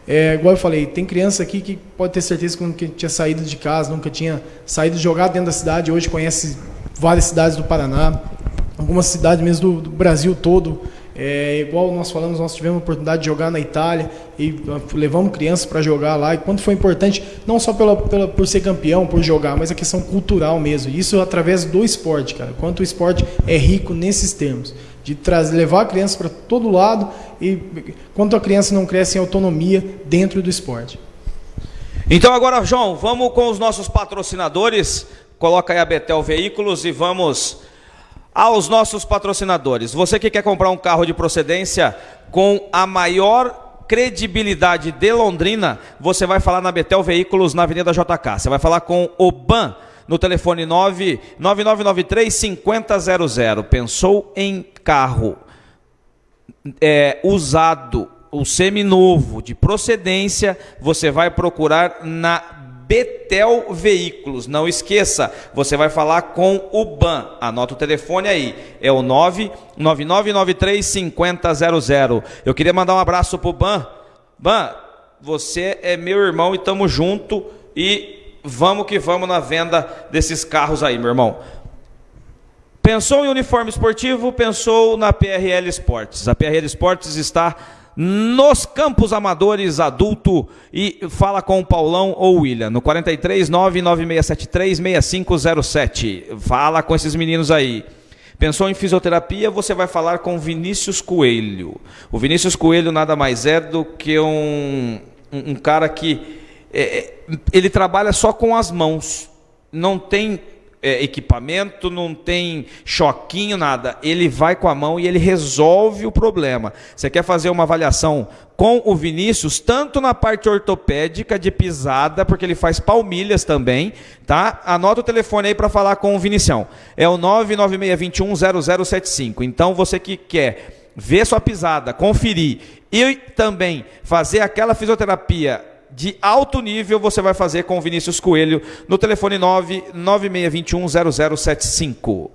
É, igual eu falei, tem criança aqui que pode ter certeza que nunca tinha saído de casa, nunca tinha saído de jogar dentro da cidade, hoje conhece várias cidades do Paraná, algumas cidades mesmo do, do Brasil todo. É, igual nós falamos, nós tivemos a oportunidade de jogar na Itália e ah, levamos crianças para jogar lá. E quanto foi importante, não só pela, pela, por ser campeão, por jogar, mas a questão cultural mesmo. Isso através do esporte, cara. Quanto o esporte é rico nesses termos. De trazer, levar a criança para todo lado e quanto a criança não cresce em autonomia dentro do esporte. Então agora, João, vamos com os nossos patrocinadores. Coloca aí a Betel Veículos e vamos aos nossos patrocinadores. Você que quer comprar um carro de procedência com a maior credibilidade de Londrina, você vai falar na Betel Veículos na Avenida JK. Você vai falar com o BAN no telefone 99993 5000. Pensou em carro é, usado, o seminovo de procedência, você vai procurar na Betel Veículos. Não esqueça, você vai falar com o BAN. Anota o telefone aí, é o 999935000. Eu queria mandar um abraço pro BAN. BAN, você é meu irmão e tamo junto e vamos que vamos na venda desses carros aí, meu irmão. Pensou em uniforme esportivo? Pensou na PRL Esportes. A PRL Esportes está nos campos amadores adulto e fala com o Paulão ou o William no 43 99673 6507. Fala com esses meninos aí. Pensou em fisioterapia, você vai falar com Vinícius Coelho. O Vinícius Coelho nada mais é do que um, um, um cara que é, é ele trabalha só com as mãos. Não tem é, equipamento, não tem choquinho, nada. Ele vai com a mão e ele resolve o problema. Você quer fazer uma avaliação com o Vinícius, tanto na parte ortopédica de pisada, porque ele faz palmilhas também, tá? Anota o telefone aí para falar com o Vinicião. É o 996210075. Então você que quer ver sua pisada, conferir e também fazer aquela fisioterapia de alto nível você vai fazer com o Vinícius Coelho no telefone 996210075.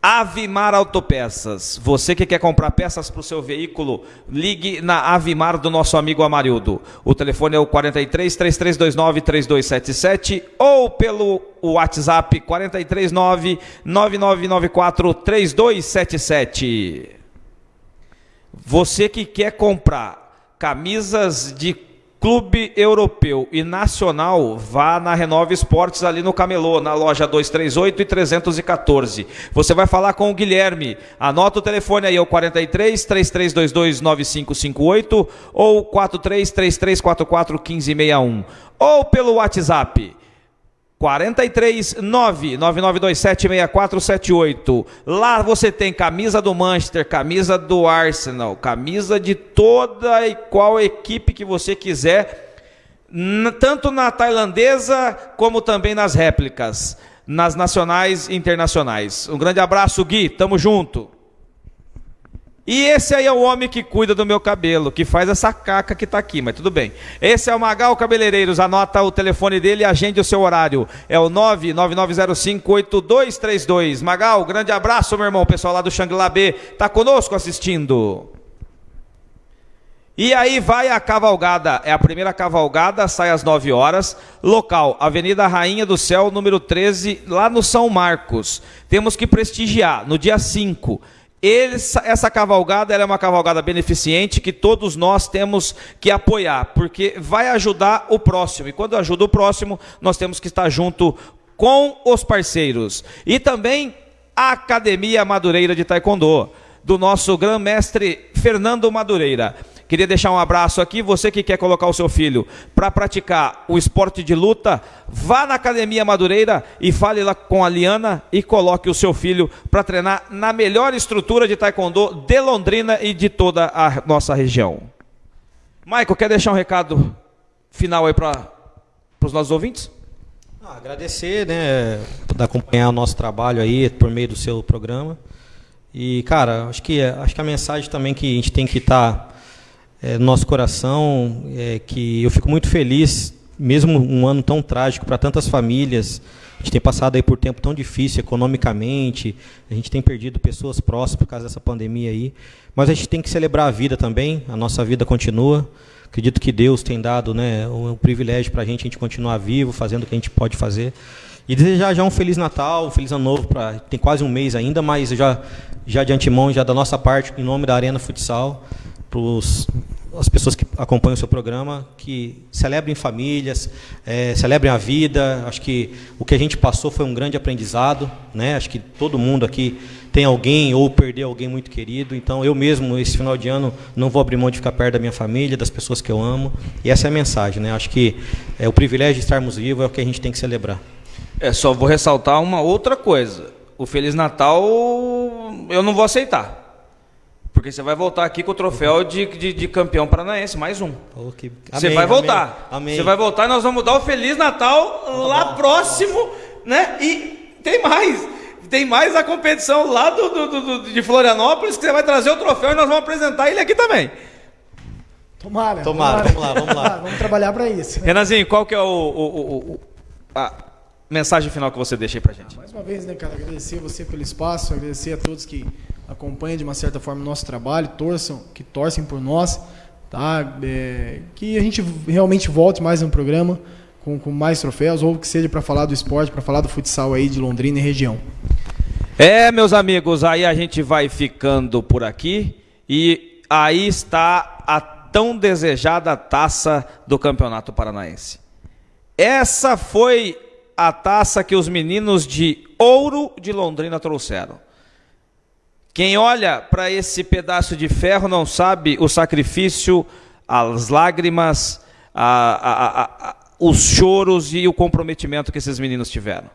Avimar Autopeças. Você que quer comprar peças para o seu veículo, ligue na Avimar do nosso amigo Amarildo. O telefone é o 43 3329 3277 ou pelo WhatsApp 439 9994 3277. Você que quer comprar camisas de clube europeu e nacional, vá na Renove Esportes ali no Camelô, na loja 238 e 314. Você vai falar com o Guilherme. Anota o telefone aí, é o 43 3322 9558 ou 43 3344 1561 ou pelo WhatsApp 43 999276478. Lá você tem camisa do Manchester, camisa do Arsenal, camisa de toda e qual equipe que você quiser, tanto na tailandesa como também nas réplicas, nas nacionais e internacionais. Um grande abraço, Gui, tamo junto. E esse aí é o homem que cuida do meu cabelo, que faz essa caca que está aqui, mas tudo bem. Esse é o Magal Cabeleireiros, anota o telefone dele e agende o seu horário. É o 999058232. Magal, grande abraço, meu irmão. O pessoal lá do Xangri-Lá B está conosco assistindo. E aí vai a cavalgada, é a primeira cavalgada, sai às 9 horas. Local, Avenida Rainha do Céu, número 13, lá no São Marcos. Temos que prestigiar no dia 5 essa cavalgada é uma cavalgada beneficente que todos nós temos que apoiar, porque vai ajudar o próximo. E quando ajuda o próximo, nós temos que estar junto com os parceiros. E também a Academia Madureira de Taekwondo, do nosso grão-mestre Fernando Madureira. Queria deixar um abraço aqui. Você que quer colocar o seu filho para praticar o esporte de luta, vá na Academia Madureira e fale lá com a Liana e coloque o seu filho para treinar na melhor estrutura de taekwondo de Londrina e de toda a nossa região. Michael, quer deixar um recado final aí para os nossos ouvintes? Ah, agradecer, né, por acompanhar o nosso trabalho aí por meio do seu programa. E, cara, acho que, acho que a mensagem também que a gente tem que estar tá é, nosso coração, é, que eu fico muito feliz, mesmo um ano tão trágico para tantas famílias, a gente tem passado aí por tempo tão difícil economicamente, a gente tem perdido pessoas próximas por causa dessa pandemia aí, mas a gente tem que celebrar a vida também, a nossa vida continua. Acredito que Deus tem dado né, o, privilégio para a gente, a gente continuar vivo, fazendo o que a gente pode fazer. E desejar já um Feliz Natal, um Feliz Ano Novo, pra, tem quase um mês ainda, mas já, já de antemão, já da nossa parte, em nome da Arena Futsal, para as pessoas que acompanham o seu programa, que celebrem famílias, é, celebrem a vida. Acho que o que a gente passou foi um grande aprendizado. Né? Acho que todo mundo aqui tem alguém ou perdeu alguém muito querido. Então, eu mesmo, esse final de ano, não vou abrir mão de ficar perto da minha família, das pessoas que eu amo. E essa é a mensagem. Né? Acho que é, o privilégio de estarmos vivos é o que a gente tem que celebrar. É, só vou ressaltar uma outra coisa. O Feliz Natal eu não vou aceitar. Porque você vai voltar aqui com o troféu de, de, de campeão paranaense, mais um. Oh, que... Você vai voltar. Amém. Você vai voltar e nós vamos dar o Feliz Natal lá bom. próximo, né? E tem mais. Tem mais a competição lá do, do, do, de Florianópolis, que você vai trazer o troféu e nós vamos apresentar ele aqui também. Tomara. Tomara, vamos lá, vamos lá. vamos trabalhar para isso. Renanzinho, qual que é o, o, o, a mensagem final que você deixa aí pra gente? Mais uma vez, né, cara, agradecer você pelo espaço, agradecer a todos que acompanham de uma certa forma o nosso trabalho, torçam, que torcem por nós, tá? É, que a gente realmente volte mais no programa com, com mais troféus ou que seja para falar do esporte, para falar do futsal aí de Londrina e região. É, meus amigos, aí a gente vai ficando por aqui e aí está a tão desejada taça do Campeonato Paranaense. Essa foi a taça que os meninos de Ouro de Londrina trouxeram. Quem olha para esse pedaço de ferro não sabe o sacrifício, as lágrimas, a, a, a, os choros e o comprometimento que esses meninos tiveram.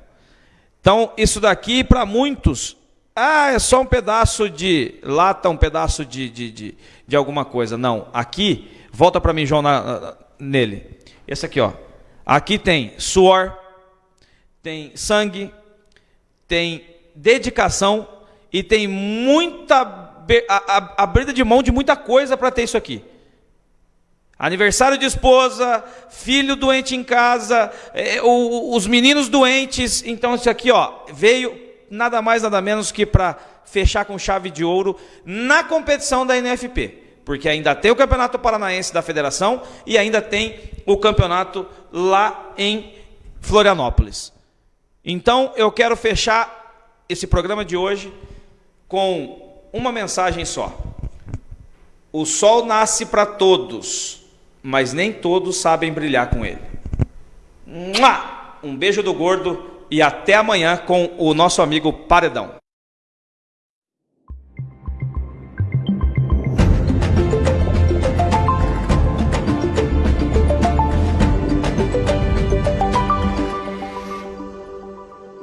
Então, isso daqui, para muitos, ah, é só um pedaço de lata, um pedaço de, de, de, de alguma coisa. Não, aqui, volta para mim, João, na, nele. Esse aqui, ó. Aqui tem suor, tem sangue, tem dedicação e tem muita abrida de mão de muita coisa para ter isso aqui. Aniversário de esposa, filho doente em casa, é, os meninos doentes. Então, isso aqui ó, veio nada mais, nada menos que para fechar com chave de ouro na competição da NFP. Porque ainda tem o Campeonato Paranaense da Federação e ainda tem o campeonato lá em Florianópolis. Então, eu quero fechar esse programa de hoje com uma mensagem só. O sol nasce para todos mas nem todos sabem brilhar com ele. Um beijo do gordo e até amanhã com o nosso amigo Paredão.